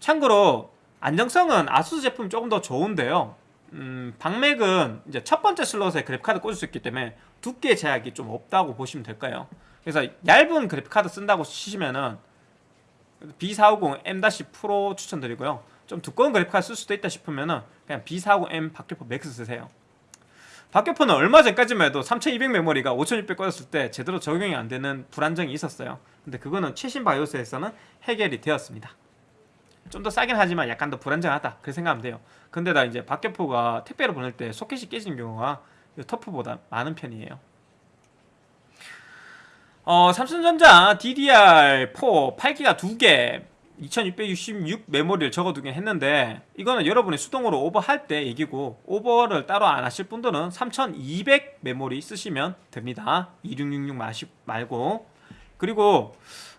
참고로 안정성은 아수스 제품 조금 더 좋은데요. 음, 박맥은 이제 첫 번째 슬롯에 그래픽카드 꽂을 수 있기 때문에 두께 제약이 좀 없다고 보시면 될까요? 그래서 얇은 그래픽카드 쓴다고 치시면은 B450 M-Pro 추천드리고요 좀 두꺼운 그래픽카드 쓸 수도 있다 싶으면은 그냥 B450M 박격포 맥스 쓰세요. 박격포는 얼마 전까지만 해도 3200 메모리가 5600 꽂았을 때 제대로 적용이 안 되는 불안정이 있었어요. 근데 그거는 최신 바이오스에서는 해결이 되었습니다. 좀 더 싸긴 하지만 약간 더 불안정하다. 그렇게 생각하면 돼요. 근데다 이제 박격포가 택배로 보낼 때 소켓이 깨지는 경우가 이 터프보다 많은 편이에요. 어, 삼성전자 DDR4 8기가 2개 2666 메모리를 적어두긴 했는데 이거는 여러분이 수동으로 오버할 때 얘기고 오버를 따로 안 하실 분들은 3200 메모리 쓰시면 됩니다. 2666 말고. 그리고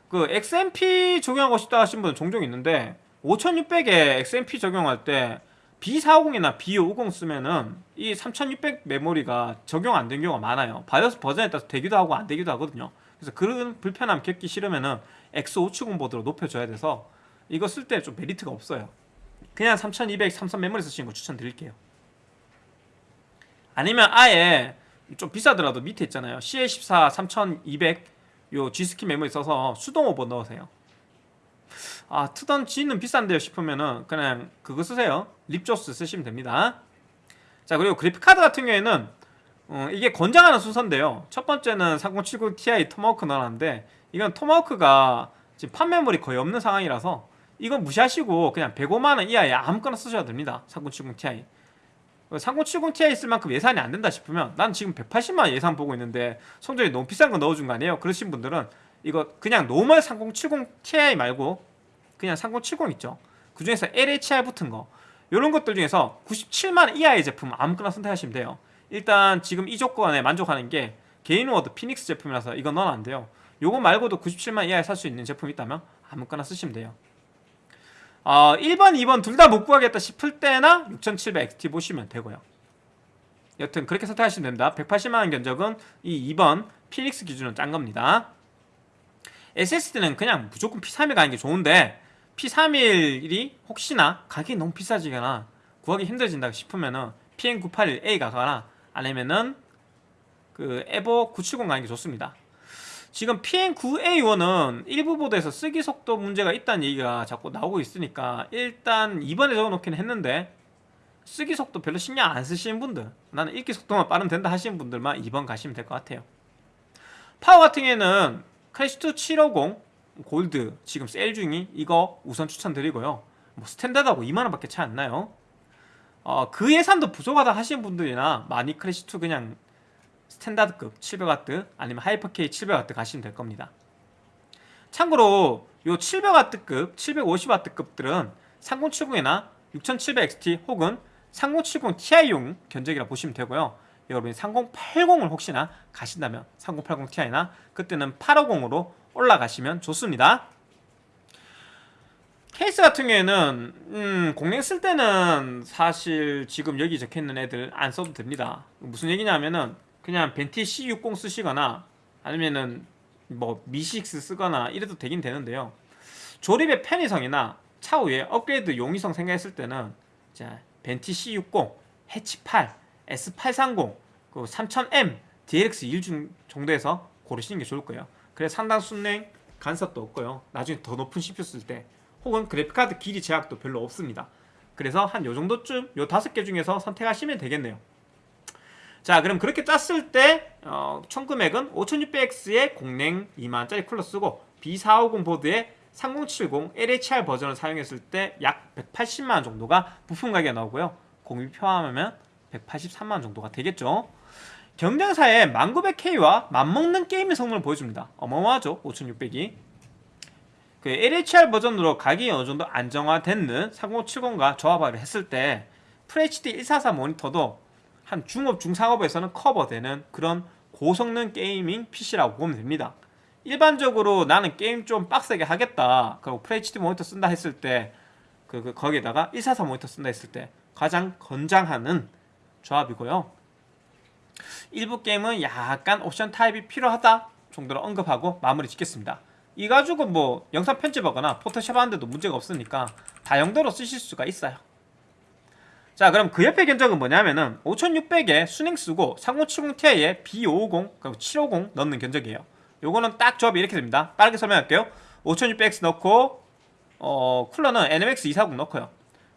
그 XMP 적용하고 싶다 하신 분은 종종 있는데 5600에 XMP 적용할 때 B450이나 B550 쓰면은 이 3600 메모리가 적용 안 된 경우가 많아요. 바이오스 버전에 따라서 되기도 하고 안 되기도 하거든요. 그래서 그런 불편함 겪기 싫으면은 X570 보드로 높여줘야 돼서 이거 쓸 때 좀 메리트가 없어요. 그냥 3200 삼성 메모리 쓰시는 거 추천드릴게요. 아니면 아예 좀 비싸더라도 밑에 있잖아요. CL14 3200 요 G스킬 메모리 써서 수동 오버 넣으세요. 아 트던 Z는 비싼데요 싶으면은 그냥 그거 쓰세요. 립조스 쓰시면 됩니다. 자 그리고 그래픽카드 같은 경우에는 어, 이게 권장하는 순서인데요. 첫 번째는 3070 Ti 토마호크 넣어놨는데 이건 토마호크가 지금 판매물이 거의 없는 상황이라서 이건 무시하시고 그냥 105만원 이하에 아무거나 쓰셔도 됩니다. 3070 Ti. 3070 Ti 쓸 만큼 예산이 안 된다 싶으면 난 지금 180만원 예산 보고 있는데 견적이 너무 비싼 거 넣어준 거 아니에요? 그러신 분들은 이거 그냥 normal 3070 Ti 말고 그냥 3070 있죠. 그 중에서 LHR 붙은 거. 이런 것들 중에서 97만원 이하의 제품 아무거나 선택하시면 돼요. 일단 지금 이 조건에 만족하는 게 게인워드 피닉스 제품이라서 이건 넣으면 안 돼요 요거 말고도 97만 이하에 살 수 있는 제품이 있다면 아무거나 쓰시면 돼요. 어, 1번, 2번 둘 다 못 구하겠다 싶을 때나 6700XT 보시면 되고요. 여튼 그렇게 선택하시면 됩니다. 180만원 견적은 이 2번 피닉스 기준은 짠 겁니다. SSD는 그냥 무조건 P31 가는 게 좋은데 P31이 혹시나 가격이 너무 비싸지거나 구하기 힘들어진다 싶으면은 PN981A 가거나 아니면은 그 에버 970 가는 게 좋습니다 지금 PN9A1은 일부 보드에서 쓰기 속도 문제가 있다는 얘기가 자꾸 나오고 있으니까 일단 이번에 적어놓긴 했는데 쓰기 속도 별로 신경 안 쓰시는 분들 나는 읽기 속도만 빠르면 된다 하시는 분들만 2번 가시면 될 것 같아요. 파워 같은 경우에는 클래식 투 750 골드 지금 세일 중이 이거 우선 추천드리고요. 뭐 스탠다드하고 2만원 밖에 차이 안 나요. 어, 그 예산도 부족하다 하시는 분들이나 마닉 클래식2 그냥 스탠다드급 700W 아니면 하이퍼K 700W 가시면 될 겁니다. 참고로 요 700W급, 750W급들은 3070이나 6700XT 혹은 3070 Ti용 견적이라 보시면 되고요. 여러분이 3080을 혹시나 가신다면 3080 Ti나 그때는 850으로 올라가시면 좋습니다. 케이스 같은 경우에는 음, 공랭 쓸 때는 사실 지금 여기 적혀있는 애들 안 써도 됩니다. 무슨 얘기냐면은 그냥 벤티 C60 쓰시거나 아니면은 뭐 미식스 쓰거나 이래도 되긴 되는데요 조립의 편의성이나 차후에 업그레이드 용이성 생각했을 때는 자 벤티 C60, 해치 8, S830, 그 3000M, DLX 1중 정도에서 고르시는 게 좋을 거예요. 그래서 상당 순행 간섭도 없고요. 나중에 더 높은 CPU 쓸 때 혹은 그래픽카드 길이 제약도 별로 없습니다. 그래서 한 요 정도쯤 요 다섯 개 중에서 선택하시면 되겠네요. 자 그럼 그렇게 짰을 때 어, 총 금액은 5600X의 공랭 2만짜리 쿨러 쓰고 B450 보드에 3070 LHR 버전을 사용했을 때 약 180만원 정도가 부품 가격이 나오고요. 공비 포함하면 183만원 정도가 되겠죠. 경쟁사에 1900K와 맞먹는 게임의 성능을 보여줍니다. 어마어마하죠. 5600이. 그 LHR 버전으로 가격이 어느 정도 안정화되는 3070과 조합을 했을 때 FHD 144 모니터도 한 중옵 중상옵에서는 커버되는 그런 고성능 gaming PC라고 보면 됩니다. 일반적으로 나는 게임 좀 빡세게 하겠다. 그리고 FHD 모니터 쓴다 했을 때 그, 그 거기에다가 144 모니터 쓴다 했을 때 가장 권장하는 조합이고요. 일부 게임은 약간 옵션 타입이 필요하다 정도로 언급하고 마무리 짓겠습니다. 이 가지고 뭐 영상 편집하거나 포토샵 하는데도 문제가 없으니까 다용도로 쓰실 수가 있어요. 자 그럼 그 옆에 견적은 뭐냐면은 5600에 순행 쓰고 3070ti에 B550 그리고 750 넣는 견적이에요. 요거는 딱 조합이 이렇게 됩니다. 빠르게 설명할게요. 5600X 넣고 어, 쿨러는 NMX 240 넣고요.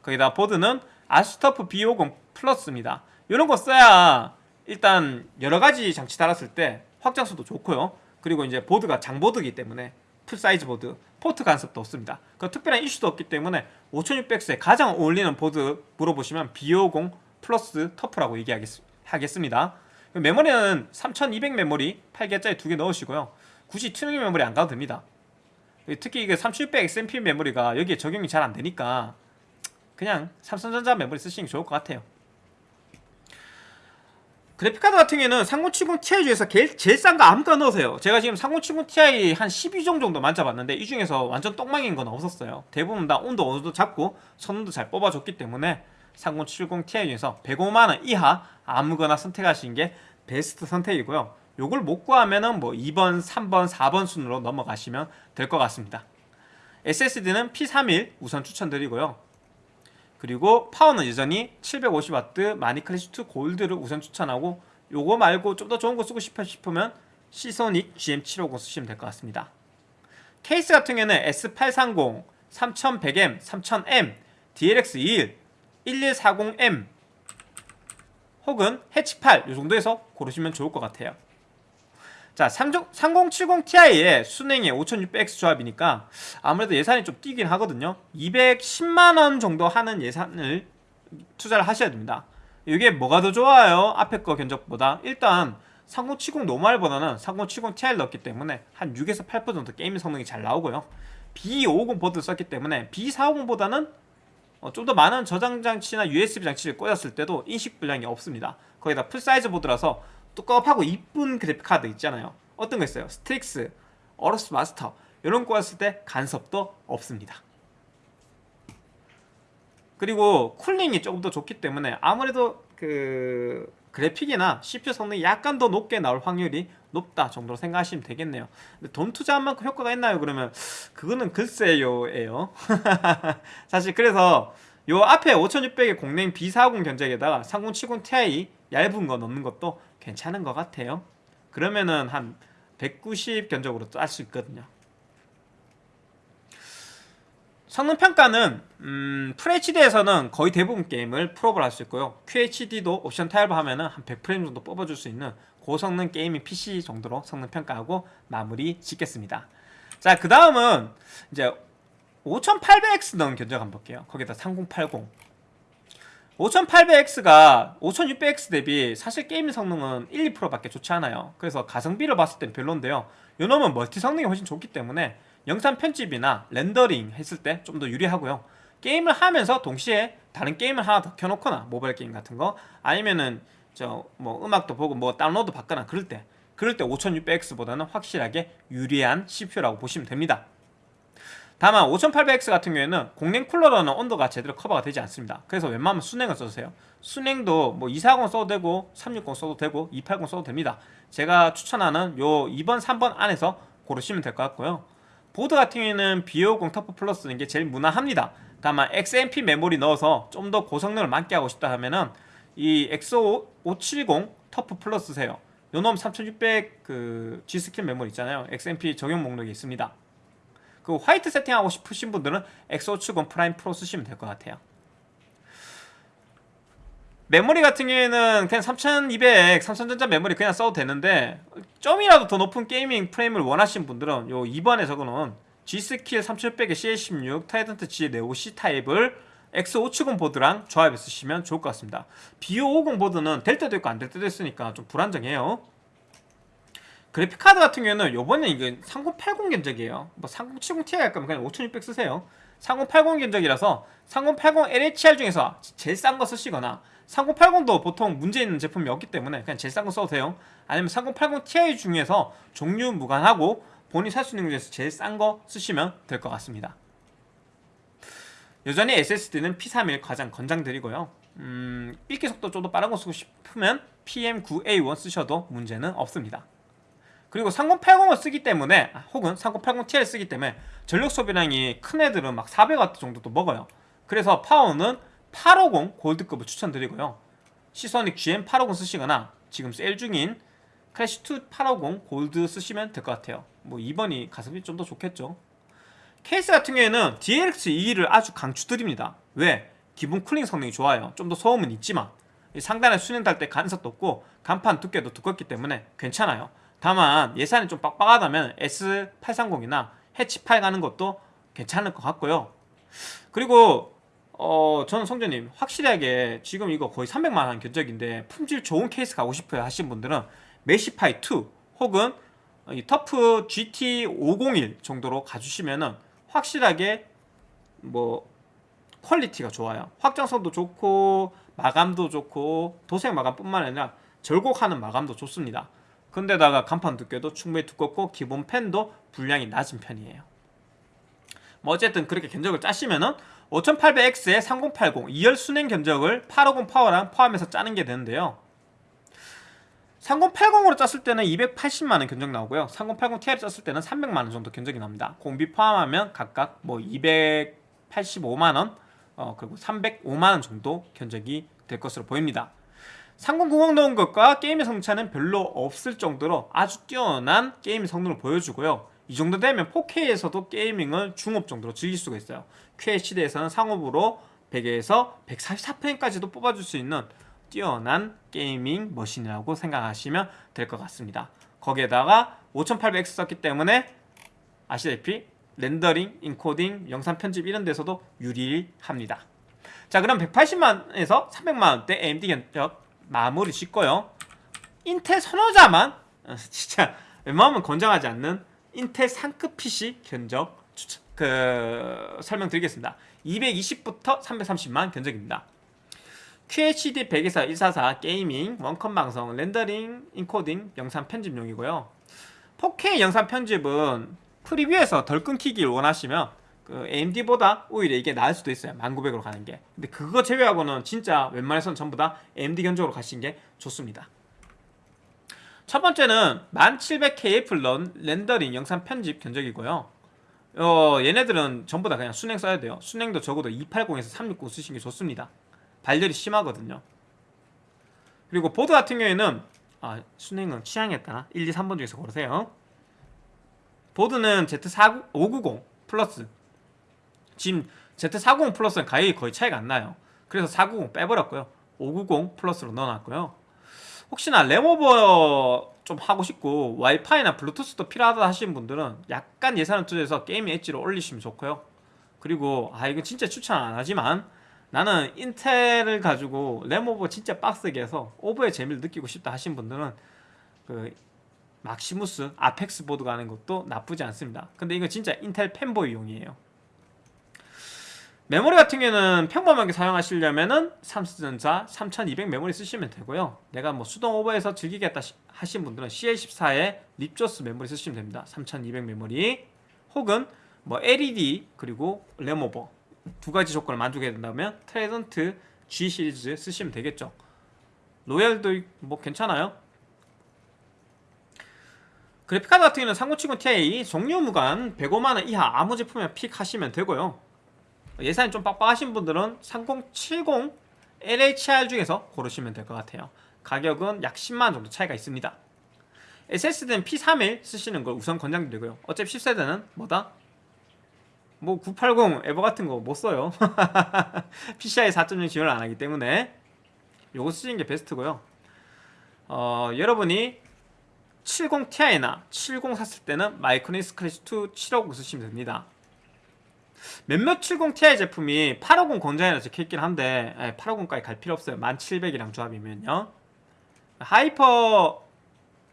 거기다 보드는 ASUS TUF B50 Plus입니다. 이런 거 써야 일단 여러 가지 장치 달았을 때 확장성도 좋고요. 그리고 이제 보드가 장보드이기 때문에 full size 보드, 포트 간섭도 없습니다. 그 특별한 이슈도 없기 때문에 5600X에 가장 어울리는 보드 물어보시면 B50 Plus TUF라고 얘기하겠습니다. 메모리는 3200 메모리 8기가짜리 두 개 넣으시고요. 굳이 튜닝 메모리 안 가도 됩니다. 특히 이게 3600 XMP 메모리가 여기에 적용이 잘 안 되니까 그냥 삼성전자 메모리 쓰시는 게 좋을 것 같아요. 그래픽카드 같은 경우에는 3070 Ti 중에서 제일, 제일 싼 거 아무거나 넣으세요. 제가 지금 3070 Ti 한 12종 정도 만져봤는데 이 중에서 완전 똥망인 건 없었어요. 대부분 다 온도 어느 정도 잡고 성능도 잘 뽑아줬기 때문에 3070 Ti 중에서 105만원 이하 아무거나 선택하시는 게 베스트 선택이고요. 요걸 못 구하면은 뭐 2번, 3번, 4번 순으로 넘어가시면 될 것 같습니다. SSD는 P31 우선 추천드리고요. 그리고 파워는 여전히 750W 마니클래시2 골드를 우선 추천하고 요거 말고 좀 더 좋은 거 쓰고 싶으면 시소닉 GM750 쓰시면 될 것 같습니다. 케이스 같은 경우는 S830, 3100M, 3000M, DLX21, 1140M 혹은 해치8 이 정도에서 고르시면 좋을 것 같아요. 자, 3070 Ti의 순행의 5600X 조합이니까 아무래도 예산이 좀 뛰긴 하거든요. 210만원 정도 하는 예산을 투자를 하셔야 됩니다. 이게 뭐가 더 좋아요? 앞에 거 견적보다 일단 3070 노멀보다는 3070 Ti를 넣었기 때문에 한 6에서 8% 정도 게임 성능이 잘 나오고요. B550 보드 썼기 때문에 B450보다는 어, 좀더 많은 저장 장치나 USB 장치를 꽂았을 때도 인식 불량이 없습니다. 거기다 full size 보드라서 뚱뚱하고 이쁜 그래픽 카드 있잖아요. 어떤 거 있어요? STRIX, AORUS Master 이런 거 했을 때 간섭도 없습니다. 그리고 cooling이 조금 더 좋기 때문에 아무래도 그 그래픽이나 CPU 성능이 약간 더 높게 나올 확률이 높다 정도로 생각하시면 되겠네요. 근데 돈 투자한 만큼 효과가 있나요? 그러면 그거는 글쎄요예요. 사실 그래서 요 앞에 5600의 공랭 B40 견적에다가 3070 Ti 얇은 거 넣는 것도 괜찮은 것 같아요. 그러면은 한 190 견적으로 짤 수 있거든요. 성능 평가는 음, FHD에서는 거의 대부분 게임을 풀옵을 할 수 있고요. QHD도 옵션 타협을 하면 은 한 100프레임 정도 뽑아줄 수 있는 고성능 gaming PC 정도로 성능 평가하고 마무리 짓겠습니다. 자, 그 다음은 이제 5800X 넣은 견적 한번 볼게요. 거기다 3080 5800X가 5600X 대비 사실 게임 성능은 1, 2%밖에 좋지 않아요. 그래서 가성비를 봤을 땐 별론데요. 요놈은 멀티 성능이 훨씬 좋기 때문에 영상 편집이나 렌더링 했을 때 좀 더 유리하고요. 게임을 하면서 동시에 다른 게임을 하나 더 켜놓거나 모바일 게임 같은 거 아니면은 저 뭐 음악도 보고 뭐 다운로드 받거나 그럴 때 그럴 때 5600X보다는 확실하게 유리한 CPU라고 보시면 됩니다 다만 5800X 같은 경우에는 공랭 쿨러로는 온도가 제대로 커버가 되지 않습니다 그래서 웬만하면 수냉을 써주세요 수냉도 뭐 240 써도 되고 360 써도 되고 280 써도 됩니다 제가 추천하는 요 2번 3번 안에서 고르시면 될 것 같고요 보드 같은 경우에는 B50 TUF Plus 쓰는 게 제일 무난합니다. 다만 XMP 메모리 넣어서 좀 더 고성능을 맞게 하고 싶다 하면은 이 X570 TUF Plus 쓰세요. 요놈 3600 그 G.Skill 메모리 있잖아요. XMP 적용 목록이 있습니다. 그 화이트 세팅하고 싶으신 분들은 X570 Prime Pro 쓰시면 될 것 같아요. 메모리 같은 경우에는 그냥 3200, 삼성전자 메모리 그냥 써도 되는데 좀이라도 더 높은 gaming 프레임을 원하시는 분들은 요 2번에 적어놓은 G.Skill 3600의 CL16 타이던트 G 네오 C 타입을 X570 보드랑 조합해 쓰시면 좋을 것 같습니다. B550 보드는 될 때도 있고 안 될 때도 있으니까 좀 불안정해요. 그래픽 카드 같은 경우에는 요번에 이게 3080 견적이에요. 뭐 3070 Ti 할 거면 그냥 5600 쓰세요. 3080 견적이라서 3080 LHR 중에서 제일 싼 거 쓰시거나 3080도 보통 문제 있는 제품이 없기 때문에 그냥 제일 싼 거 써도 돼요. 아니면 3080 Ti 중에서 종류 무관하고 본인이 살 수 있는 것 중에서 제일 싼 거 쓰시면 될 것 같습니다. 여전히 SSD는 P31 가장 권장드리고요. 음, 읽기 속도 좀 더 빠른 거 쓰고 싶으면 PM9A1 쓰셔도 문제는 없습니다. 그리고 3080을 쓰기 때문에 아, 혹은 3080ti를 쓰기 때문에 전력 소비량이 큰 애들은 막 400W 정도도 먹어요. 그래서 파워는 850 골드급을 추천드리고요. Seasonic GM850 쓰시거나 지금 세일 중인 Classic II 850 골드 쓰시면 될 것 같아요. 뭐 2번이 가성비 좀 더 좋겠죠. 케이스 같은 경우에는 DLX22를 아주 강추드립니다. 왜? 기본 cooling 성능이 좋아요. 좀 더 소음은 있지만 상단에 수냉 달때 간섭도 없고 강판 두께도 두껍기 때문에 괜찮아요. 다만 예산이 좀 빡빡하다면 S830이나 해치 8 가는 것도 괜찮을 것 같고요. 그리고 어 저는 성재님 확실하게 지금 이거 거의 300만원 견적인데 품질 좋은 케이스 가고 싶어요 하신 분들은 Meshify 2 혹은 이 TUF GT501 정도로 가주시면은 확실하게 뭐 quality가 좋아요 확장성도 좋고 마감도 좋고 도색 마감뿐만 아니라 절곡하는 마감도 좋습니다 근데다가 강판 두께도 충분히 두껍고 기본 팬도 불량이 낮은 편이에요. 뭐 어쨌든 그렇게 견적을 짜시면은 5800X에 3080 2열 순행 견적을 850 파워랑 포함해서 짜는 게 되는데요. 3080으로 짰을 때는 280만원 견적 나오고요. 3080ti를 짰을 때는 300만원 정도 견적이 납니다. 공비 포함하면 각각 뭐 285만원 어, 그리고 305만원 정도 견적이 될 것으로 보입니다 3090 넣은 것과 게임의 성차는 별로 없을 정도로 아주 뛰어난 게임 성능을 보여주고요. 이 정도 되면 4K에서도 게이밍을 중업 정도로 즐길 수가 있어요. QHD에서는 상옵으로 100에서 144프레임까지도 뽑아줄 수 있는 뛰어난 gaming machine이라고 생각하시면 될 것 같습니다. 거기에다가 5800X 썼기 때문에 아시다시피 렌더링, 인코딩, 영상 편집 이런 데서도 유리합니다. 자 그럼 180만에서 300만원대 AMD 견적 마무리 짓고요. 인텔 선호자만 어, 진짜 웬만하면 권장하지 않는 인텔 상급 PC 견적 추천, 그 설명드리겠습니다. 220부터 330만 견적입니다. QHD 124 144 게이밍, 원컴 방송, 렌더링, 인코딩, 영상 편집용이고요. 4K 영상 편집은 프리뷰에서 덜 끊기길 원하시면 그 AMD보다 오히려 이게 나을 수도 있어요 1900으로 가는 게. 근데 그거 제외하고는 진짜 웬만해서는 전부 다 AMD 견적으로 가시는 게 좋습니다. 첫 번째는 1700K 플런 렌더링 영상 편집 견적이고요. 어, 얘네들은 전부 다 그냥 순행 써야 돼요. 순행도 적어도 280에서 360 쓰시는 게 좋습니다. 발열이 심하거든요. 그리고 보드 같은 경우에는 아, 순행은 따라 1, 2, 3번 중에서 고르세요. 보드는 Z590 플러스 지금 Z490 플러스는 가격이 거의 차이가 안 나요. 그래서 490 빼버렸고요. 590 Plus로 넣어놨고요. 혹시나 램오버 좀 하고 싶고 와이파이나 블루투스도 필요하다 하시는 분들은 약간 예산을 투자해서 Game Edge를 올리시면 좋고요. 그리고 아 이거 진짜 추천 안 하지만 나는 인텔을 가지고 램오버 진짜 빡세게 해서 오버의 재미를 느끼고 싶다 하신 분들은 그 Maximus Apex 보드 가는 것도 나쁘지 않습니다. 근데 이거 진짜 인텔 fanboy용이에요 메모리 같은 경우는 평범하게 사용하시려면은 삼성전자 3200 메모리 쓰시면 되고요. 내가 뭐 수동 오버해서 즐기겠다 하신 분들은 CL14에 Ripjaws 메모리 쓰시면 됩니다. 3200 메모리. 혹은 뭐 LED 그리고 램오버 두 가지 조건을 만족해야 된다면 Trident Z 시리즈 쓰시면 되겠죠. Royal도 뭐 괜찮아요? 그래픽카드 같은 경우는 3070 Ti 종류 무관 105만원 이하 아무 제품이나 pick 하시면 되고요 예산이 좀 빡빡하신 분들은 3070 LHR 중에서 고르시면 될 것 같아요. 가격은 약 10만원 정도 차이가 있습니다. SSD는 P31 쓰시는 걸 우선 권장드리고요. 어차피 10세대는 뭐다? 뭐 980 EVO 같은 거 못 써요. PCI 4.0 지원을 안 하기 때문에 요거 쓰시는 게 베스트고요. 어, 여러분이 70ti나 70 샀을 때는 마이크로니 스 크래치 2 750 쓰시면 됩니다 몇몇 70ti 제품이 850 권장이라 적혀있긴 한데 850까지 갈 필요 없어요. 1700이랑 조합이면요. 하이퍼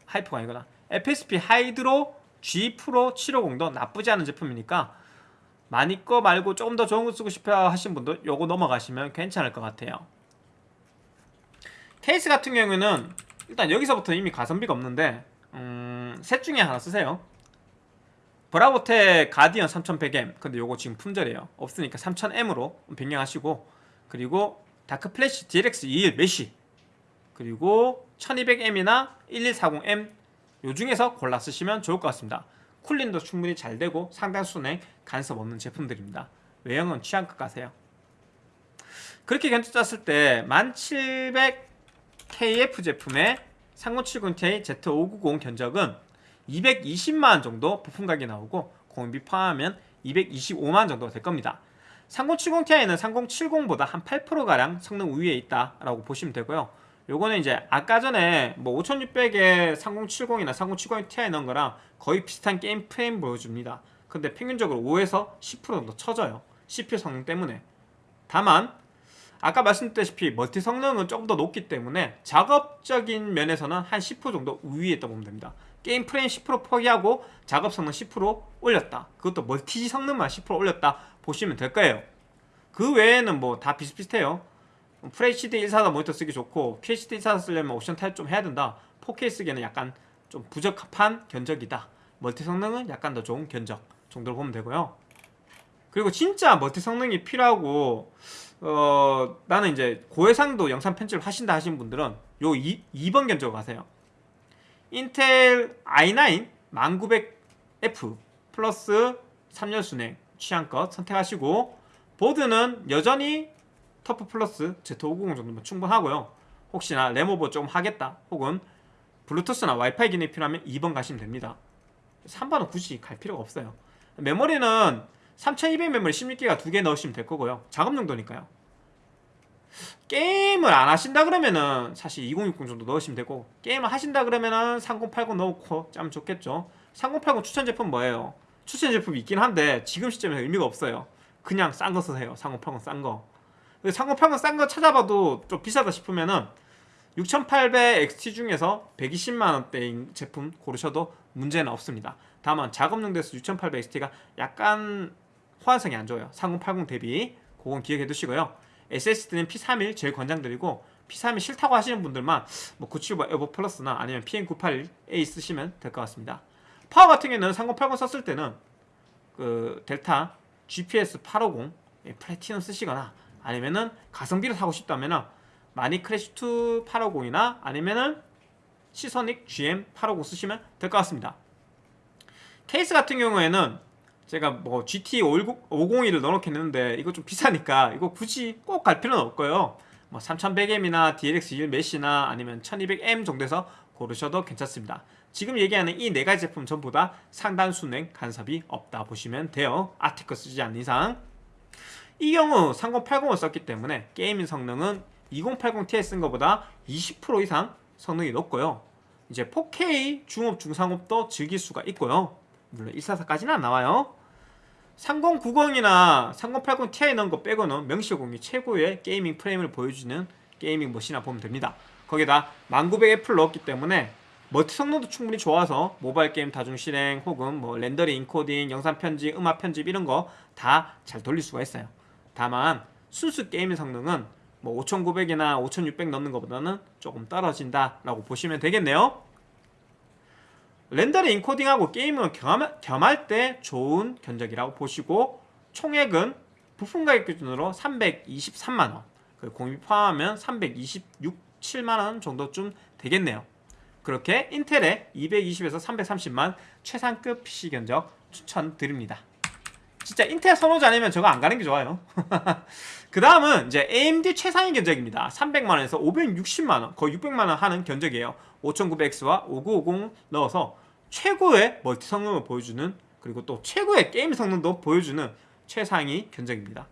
하이퍼가 아니구나. FSP Hydro G Pro 750도 나쁘지 않은 제품이니까 마닉 거 말고 조금 더 좋은 거 쓰고 싶어 하신 분도 요거 넘어가시면 괜찮을 것 같아요. 케이스 같은 경우에는 일단 여기서부터 이미 가성비가 없는데 음, 셋 중에 하나 쓰세요 브라보텍 Guardian 3100M 근데 요거 지금 품절이에요. 없으니까 3000M으로 변경하시고 그리고 darkFlash DLX 21 Mesh 그리고 1200M이나 1140M 요 중에서 골라 쓰시면 좋을 것 같습니다. 쿨링도 충분히 잘 되고 상당수는 간섭 없는 제품들입니다. 외형은 취향껏 가세요. 그렇게 견적 짰을 때 1700KF 제품의 3070ti Z590 견적은 220만원 정도 부품 가격이 나오고 공비 포함하면 225만원 정도 될 겁니다. 3070ti는 3070보다 한 8%가량 성능 우위에 있다라고 보시면 되고요. 요거는 이제 아까 전에 뭐 5600에 3070이나 3070ti 넣은 거랑 거의 비슷한 게임 프레임 보여줍니다. 근데 평균적으로 5에서 10% 정도 쳐져요. CPU 성능 때문에. 다만 아까 말씀드렸다시피 멀티 성능은 조금 더 높기 때문에 작업적인 면에서는 한 10% 정도 우위에 있다 보면 됩니다 게임 프레임 10% 포기하고 작업 성능 10% 올렸다. 그것도 멀티 성능만 10% 올렸다 보시면 될 거예요. 그 외에는 뭐 다 비슷비슷해요. FHD 144 모니터 쓰기 좋고 QHD 144 쓰려면 옵션 타협 좀 해야 된다. 4K 쓰기에는 약간 좀 부적합한 견적이다. 멀티 성능은 약간 더 좋은 견적 정도로 보면 되고요. 그리고 진짜 멀티 성능이 필요하고 어 나는 이제 고해상도 영상 편집을 하신다 하신 분들은 요 2, 2번 견적 가세요 인텔 i9 1900F 플러스 3열 수랭 취향껏 선택하시고 보드는 여전히 TUF Plus Z590 정도면 충분하고요. 혹시나 램오버 좀 하겠다 혹은 블루투스나 와이파이 기능이 필요하면 2번 가시면 됩니다. 3번은 굳이 갈 필요가 없어요. 메모리는 3200 메모리 16기가 두 개 넣으시면 될 거고요. 작업 용도니까요 게임을 안 하신다 그러면은 사실 2060 정도 넣으시면 되고 게임을 하신다 그러면은 3080 넣고 짜면 좋겠죠. 3080 추천 제품 뭐예요? 추천 제품이 있긴 한데 지금 시점에서 의미가 없어요. 그냥 싼 거 쓰세요. 3080 싼거. 3080 싼 거 찾아봐도 좀 비싸다 싶으면은 6800 XT 중에서 120만원대인 제품 고르셔도 문제는 없습니다. 다만 작업용도에서 6800 XT가 약간 호환성이 안 좋아요. 3080 대비 그건 기억해 두시고요 SSD는 P31 제일 권장드리고 P31 싫다고 하시는 분들만 뭐 975 EVO Plus나 아니면 PM981A 쓰시면 될 것 같습니다. 파워 같은 경우는 3080 썼을 때는 그 Delta GPS 850 플래티넘 쓰시거나 아니면은 가성비로 사고 싶다면은 마니 크래쉬 2 850이나 아니면은 시소닉 GM 850 쓰시면 될 것 같습니다. 케이스 같은 경우에는 제가 뭐 GT 501을 넣어놓겠는데 이거 좀 비싸니까 이거 굳이 꼭 갈 필요는 없고요. 뭐 3100M이나 DLX 1 메시나 아니면 1200M 정도에서 고르셔도 괜찮습니다. 지금 얘기하는 이 네 가지 제품 전부 다 상단 순행 간섭이 없다 보시면 돼요. 아티커 쓰지 않는 이상. 이 경우 3080을 썼기 때문에 게이밍 성능은 2080ti 쓴 것보다 20% 이상 성능이 높고요. 이제 4K 중옵 중상옵도 즐길 수가 있고요. 물론 144까지는 안 나와요 3090이나 3080 Ti 넣은 거 빼고는 명실공히 최고의 게이밍 프레임을 보여주는 게이밍 머신이라 보면 됩니다. 거기다 1900F를 넣었기 때문에 멀티 성능도 충분히 좋아서 모바일 게임 다중 실행 혹은 뭐 렌더링, 인코딩, 영상 편집, 음악 편집 이런 거 다 잘 돌릴 수가 있어요. 다만 순수 게임 성능은 뭐 5900이나 5600 넣는 것보다는 조금 떨어진다 라고 보시면 되겠네요 렌더링 인코딩하고 게임을 겸할 때 좋은 견적이라고 보시고 총액은 부품 가격 기준으로 323만원 공비 포함하면 326, 7만원 정도쯤 되겠네요 그렇게 인텔의 220에서 330만 최상급 PC 견적 추천드립니다. 진짜 인텔 선호자 아니면 저거 안 가는 게 좋아요. 그 다음은 이제 AMD 최상위 견적입니다. 300만원에서 560만원, 거의 600만원 하는 견적이에요. 5900X와 5950 넣어서 최고의 멀티 성능을 보여주는 그리고 또 최고의 게임 성능도 보여주는 최상위 견적입니다.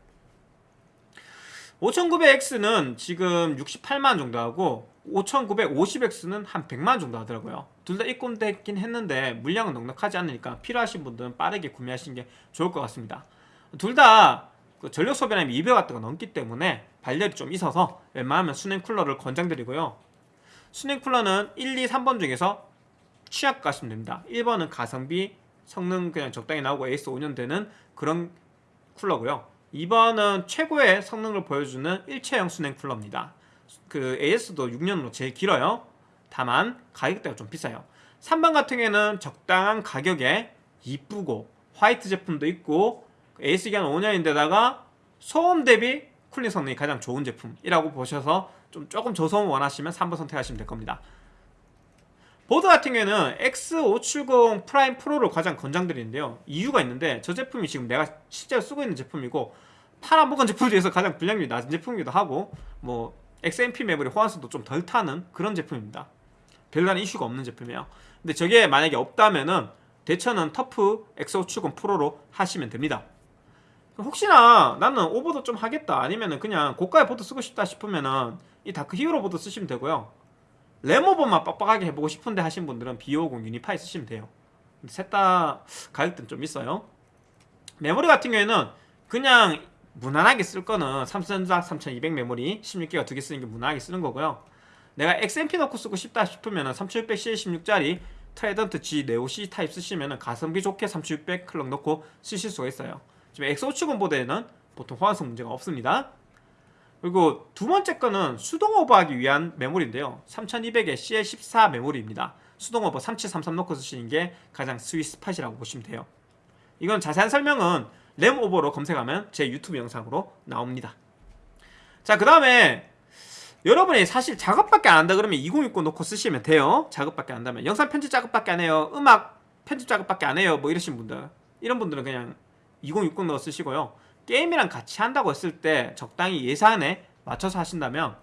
5900X는 지금 68만 정도 하고 5950X는 한 100만 정도 하더라고요. 둘 다 입금됐긴 했는데 물량은 넉넉하지 않으니까 필요하신 분들은 빠르게 구매하시는 게 좋을 것 같습니다. 둘 다 그 전력 소비량이 200W가 넘기 때문에 발열이 좀 있어서 웬만하면 순행 쿨러를 권장드리고요. 순행 쿨러는 1, 2, 3번 중에서 취약 가시면 됩니다. 1번은 가성비, 성능 그냥 적당히 나오고 AS 5년 되는 그런 쿨러고요. 2번은 최고의 성능을 보여주는 일체형 순행 쿨러입니다. 그 AS도 6년으로 제일 길어요. 다만 가격대가 좀 비싸요. 3번 같은 경우에는 적당한 가격에 이쁘고 화이트 제품도 있고 AS 기간 5년인데다가 소음 대비 쿨링 성능이 가장 좋은 제품이라고 보셔서 좀 조금 저소음 원하시면 3번 선택하시면 될 겁니다. 보드 같은 경우에는 X570 Prime Pro를 가장 권장드리는데요. 이유가 있는데 저 제품이 지금 내가 실제로 쓰고 있는 제품이고 팔아먹은 제품 중에서 가장 불량률이 낮은 제품이기도 하고 뭐 XMP 메모리 호환성도 좀 덜 타는 그런 제품입니다. 별다른 이슈가 없는 제품이에요. 근데 저게 만약에 없다면은 대체는 TUF X570 Pro로 하시면 됩니다. 혹시나 나는 오버도 좀 하겠다 아니면은 그냥 고가의 보드 쓰고 싶다 싶으면은 이 Dark Hero 보드 쓰시면 되고요. 램오버만 빡빡하게 해보고 싶은데 하신 분들은 B50 Unify 쓰시면 돼요. 셋 다 가격대는 좀 있어요. 메모리 같은 경우에는 그냥 무난하게 쓸 거는 삼성전자 3200 메모리 16기가 두 개 쓰는 게 무난하게 쓰는 거고요. 내가 XMP 넣고 쓰고 싶다 싶으면 3600CL16짜리 Trident Z Neo C 타입 쓰시면 가성비 좋게 3600 클럭 넣고 쓰실 수가 있어요. 지금 X570 보드에는 보통 호환성 문제가 없습니다. 그리고 두 번째 거는 수동 오버하기 위한 메모리인데요. 3200의 CL14 메모리입니다. 수동 오버 3733 넣고 쓰시는 게 가장 sweet spot이라고 보시면 돼요. 이건 자세한 설명은 램 오버로 검색하면 제 유튜브 영상으로 나옵니다. 자, 그 다음에 여러분이 사실 작업밖에 안 한다 그러면 2060 놓고 쓰시면 돼요. 작업밖에 안 한다면. 영상 편집 작업밖에 안 해요. 음악 편집 작업밖에 안 해요. 뭐 이러신 분들. 이런 분들은 그냥 2060 넣어 쓰시고요. 게임이랑 같이 한다고 했을 때 적당히 예산에 맞춰서 하신다면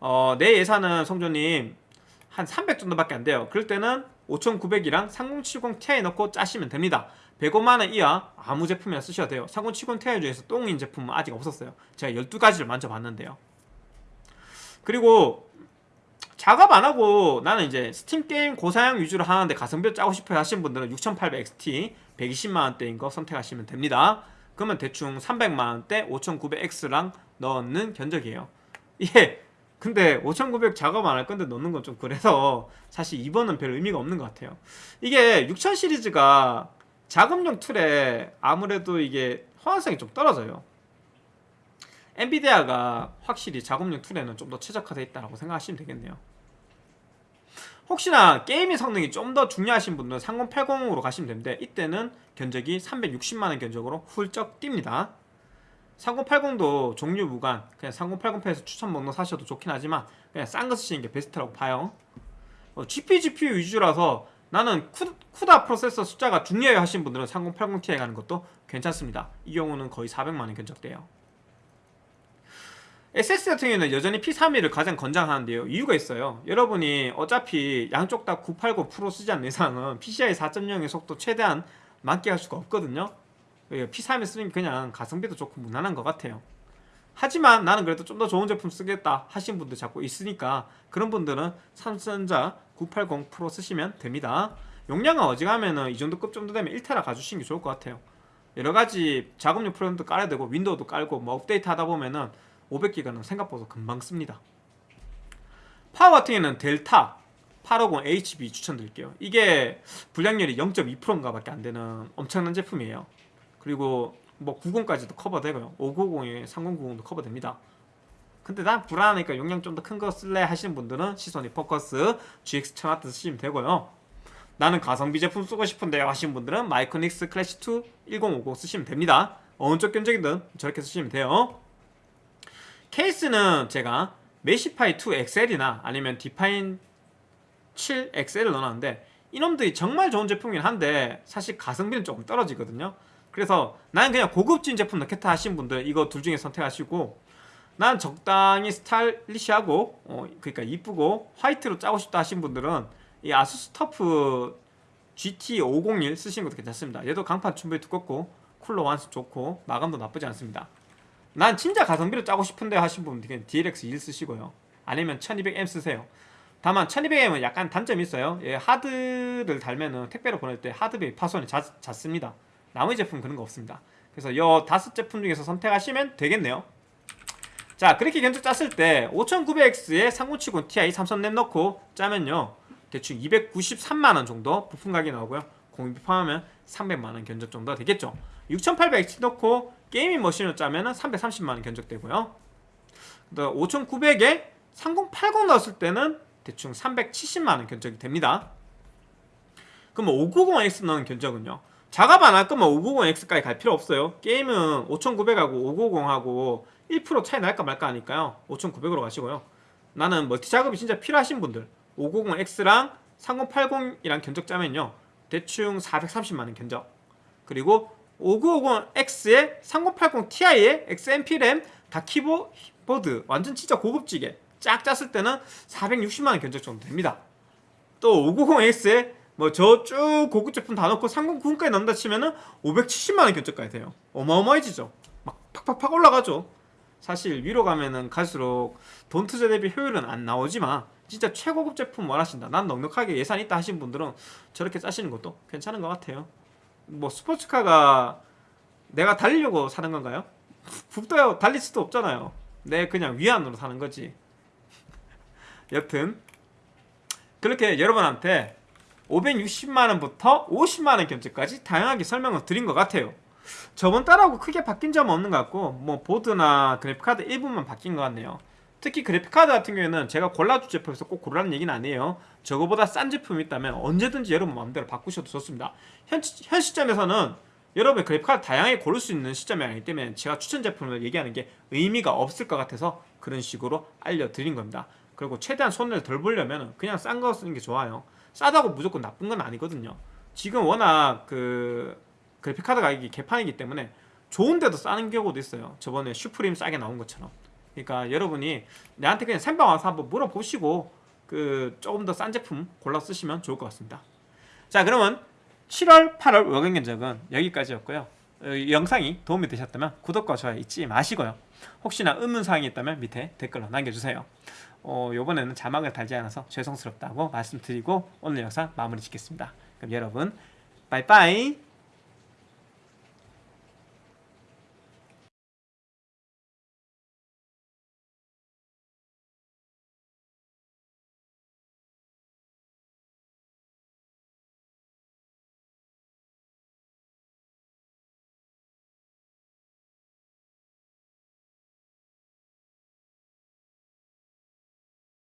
어, 내 예산은 성조님 한 300 정도밖에 안 돼요. 그럴 때는 5900이랑 3070 Ti 넣고 짜시면 됩니다. 105만원 이하 아무 제품이나 쓰셔도 돼요 3070 Ti 중에서 똥인 제품은 아직 없었어요 제가 12가지를 만져봤는데요 그리고 작업 안 하고 나는 이제 스팀 게임 고사양 위주로 하는데 가성비를 짜고 싶어요 하시는 분들은 6800XT 120만원대인 거 선택하시면 됩니다. 그러면 대충 300만원대 5900X랑 넣는 견적이에요. 예 근데 5900 작업 안 할 건데 넣는 건 좀 그래서 사실 2번은 별 의미가 없는 것 같아요. 이게 6000 시리즈가 작업용 툴에 아무래도 이게 호환성이 좀 떨어져요. 엔비디아가 확실히 작업용 툴에는 좀 더 최적화되어 있다고 생각하시면 되겠네요 혹시나 게임의 성능이 좀 더 중요하신 분들은 3080으로 가시면 되는데 이때는 견적이 360만원 견적으로 훌쩍 뜁니다. 3080도 종류 무관 그냥 3080패에서 추천 목록 사셔도 좋긴 하지만 그냥 싼 거 쓰시는 게 베스트라고 봐요. 어, GP, GPU 위주라서 나는 쿠, 다 프로세서 숫자가 중요해 하신 분들은 3080ti 가는 것도 괜찮습니다. 이 경우는 거의 400만원 견적돼요 SS 같은 경우는 여전히 P31을 가장 권장하는데요. 이유가 있어요. 여러분이 어차피 양쪽 다 980 프로 쓰지 않는 이상은 PCI 4.0의 속도 최대한 만끽할 수가 없거든요. P31 쓰는 게 그냥 가성비도 좋고 무난한 것 같아요. 하지만 나는 그래도 좀 더 좋은 제품 쓰겠다 하신 분들 자꾸 있으니까 그런 분들은 삼성전자 980 프로 쓰시면 됩니다. 용량은 어지간하면 이 정도 급 정도 되면 1테라 가주시는 게 좋을 것 같아요. 여러가지 작업용 프로그램도 깔아야 되고 윈도우도 깔고 뭐 업데이트 하다 보면은 500기가는 생각보다 금방 씁니다. 파워 같은 경우는 델타 850HB 추천드릴게요. 이게 불량률이 0.2%인가 밖에 안 되는 엄청난 제품이에요. 그리고 뭐 90까지도 커버되고요. 590에 3090도 커버됩니다. 근데 난 불안하니까 용량 좀 더 큰 거 쓸래 하시는 분들은 Seasonic Focus GX 1000W 쓰시면 되고요. 나는 가성비 제품 쓰고 싶은데요 하시는 분들은 Micronics Classic2 1050 쓰시면 됩니다. 어느 쪽 견적이든 저렇게 쓰시면 돼요 케이스는 제가 메시파이 2 XL이나 아니면 디파인 7XL을 넣어놨는데 이놈들이 정말 좋은 제품이긴 한데 사실 가성비는 조금 떨어지거든요. 그래서 나는 그냥 고급진 제품 넣겠다 하신 분들 이거 둘 중에 선택하시고 난 적당히 스타일리시하고 어, 그러니까 이쁘고 화이트로 짜고 싶다 하신 분들은 이 아수스 터프 GT501 쓰시는 것도 괜찮습니다. 얘도 강판 충분히 두껍고 쿨러 완수 좋고 마감도 나쁘지 않습니다 난 진짜 가성비로 짜고 싶은데 하신 분들은 DLX1 쓰시고요. 아니면 1200M 쓰세요. 다만 1200M은 약간 단점이 있어요. 예, 하드를 달면은 택배로 보낼 때 하드베이 파손이 잦, 잦습니다. 나머지 제품은 그런 거 없습니다. 그래서 이 다섯 제품 중에서 선택하시면 되겠네요. 자 그렇게 견적 짰을 때 5900X에 3070 Ti 삼성램 넣고 짜면요. 대충 293만원 정도 부품 가격이 나오고요. 공비 포함하면 300만원 견적 정도 되겠죠 6800X 넣고 게이밍 머신을 짜면은 330만원 견적되고요. 5900에 3080 넣었을 때는 대충 370만원 견적이 됩니다. 그럼 590X 넣은 견적은요? 작업 안 할 거면 590X까지 갈 필요 없어요. 게임은 5900하고 590하고 1% 차이 날까 말까 하니까요. 5900으로 가시고요. 나는 멀티 작업이 진짜 필요하신 분들 590X랑 3080이랑 견적 짜면요. 대충 430만원 견적. 그리고 5950X에 3080 Ti에 XMP 램 다 키보드 완전 진짜 고급지게 쫙 짰을 때는 460만원 견적 정도 됩니다. 또 590X에 뭐 저 쭉 고급 제품 다 넣고 3090까지 넣는다 치면은 570만원 견적까지 돼요. 어마어마해지죠. 막 팍팍팍 올라가죠. 사실 위로 가면은 갈수록 돈 투자 대비 효율은 안 나오지만 진짜 최고급 제품 원하신다 난 넉넉하게 예산 있다 하신 분들은 저렇게 짜시는 것도 괜찮은 것 같아요 뭐 스포츠카가 내가 달리려고 사는 건가요? 북도요 달릴 수도 없잖아요. 내 그냥 위안으로 사는 거지. 여튼 그렇게 여러분한테 560만원부터 50만원 견적까지 다양하게 설명을 드린 것 같아요. 저번 달하고 크게 바뀐 점은 없는 것 같고 뭐 보드나 그래픽카드 일부만 바뀐 것 같네요 특히 그래픽카드 같은 경우에는 제가 골라줄 제품에서 꼭 고르라는 얘기는 아니에요. 저거보다 싼 제품이 있다면 언제든지 여러분 마음대로 바꾸셔도 좋습니다. 현, 현 시점에서는 여러분의 그래픽카드 다양하게 고를 수 있는 시점이 아니기 때문에 제가 추천 제품을 얘기하는 게 의미가 없을 것 같아서 그런 식으로 알려드린 겁니다. 그리고 최대한 손을 덜 보려면 그냥 싼 거 쓰는 게 좋아요. 싸다고 무조건 나쁜 건 아니거든요. 지금 워낙 그 그래픽카드 가격이 개판이기 때문에 좋은데도 싸는 경우도 있어요. 저번에 슈프림 싸게 나온 것처럼 그러니까 여러분이 내한테 그냥 생방 와서 한번 물어보시고 그 조금 더 싼 제품 골라 쓰시면 좋을 것 같습니다. 자 그러면 7월 8월 월간 견적은 여기까지였고요. 어, 이 영상이 도움이 되셨다면 구독과 좋아요 잊지 마시고요. 혹시나 의문사항이 있다면 밑에 댓글로 남겨주세요. 어, 요번에는 자막을 달지 않아서 죄송스럽다고 말씀드리고 오늘 영상 마무리 짓겠습니다. 그럼 여러분 빠이빠이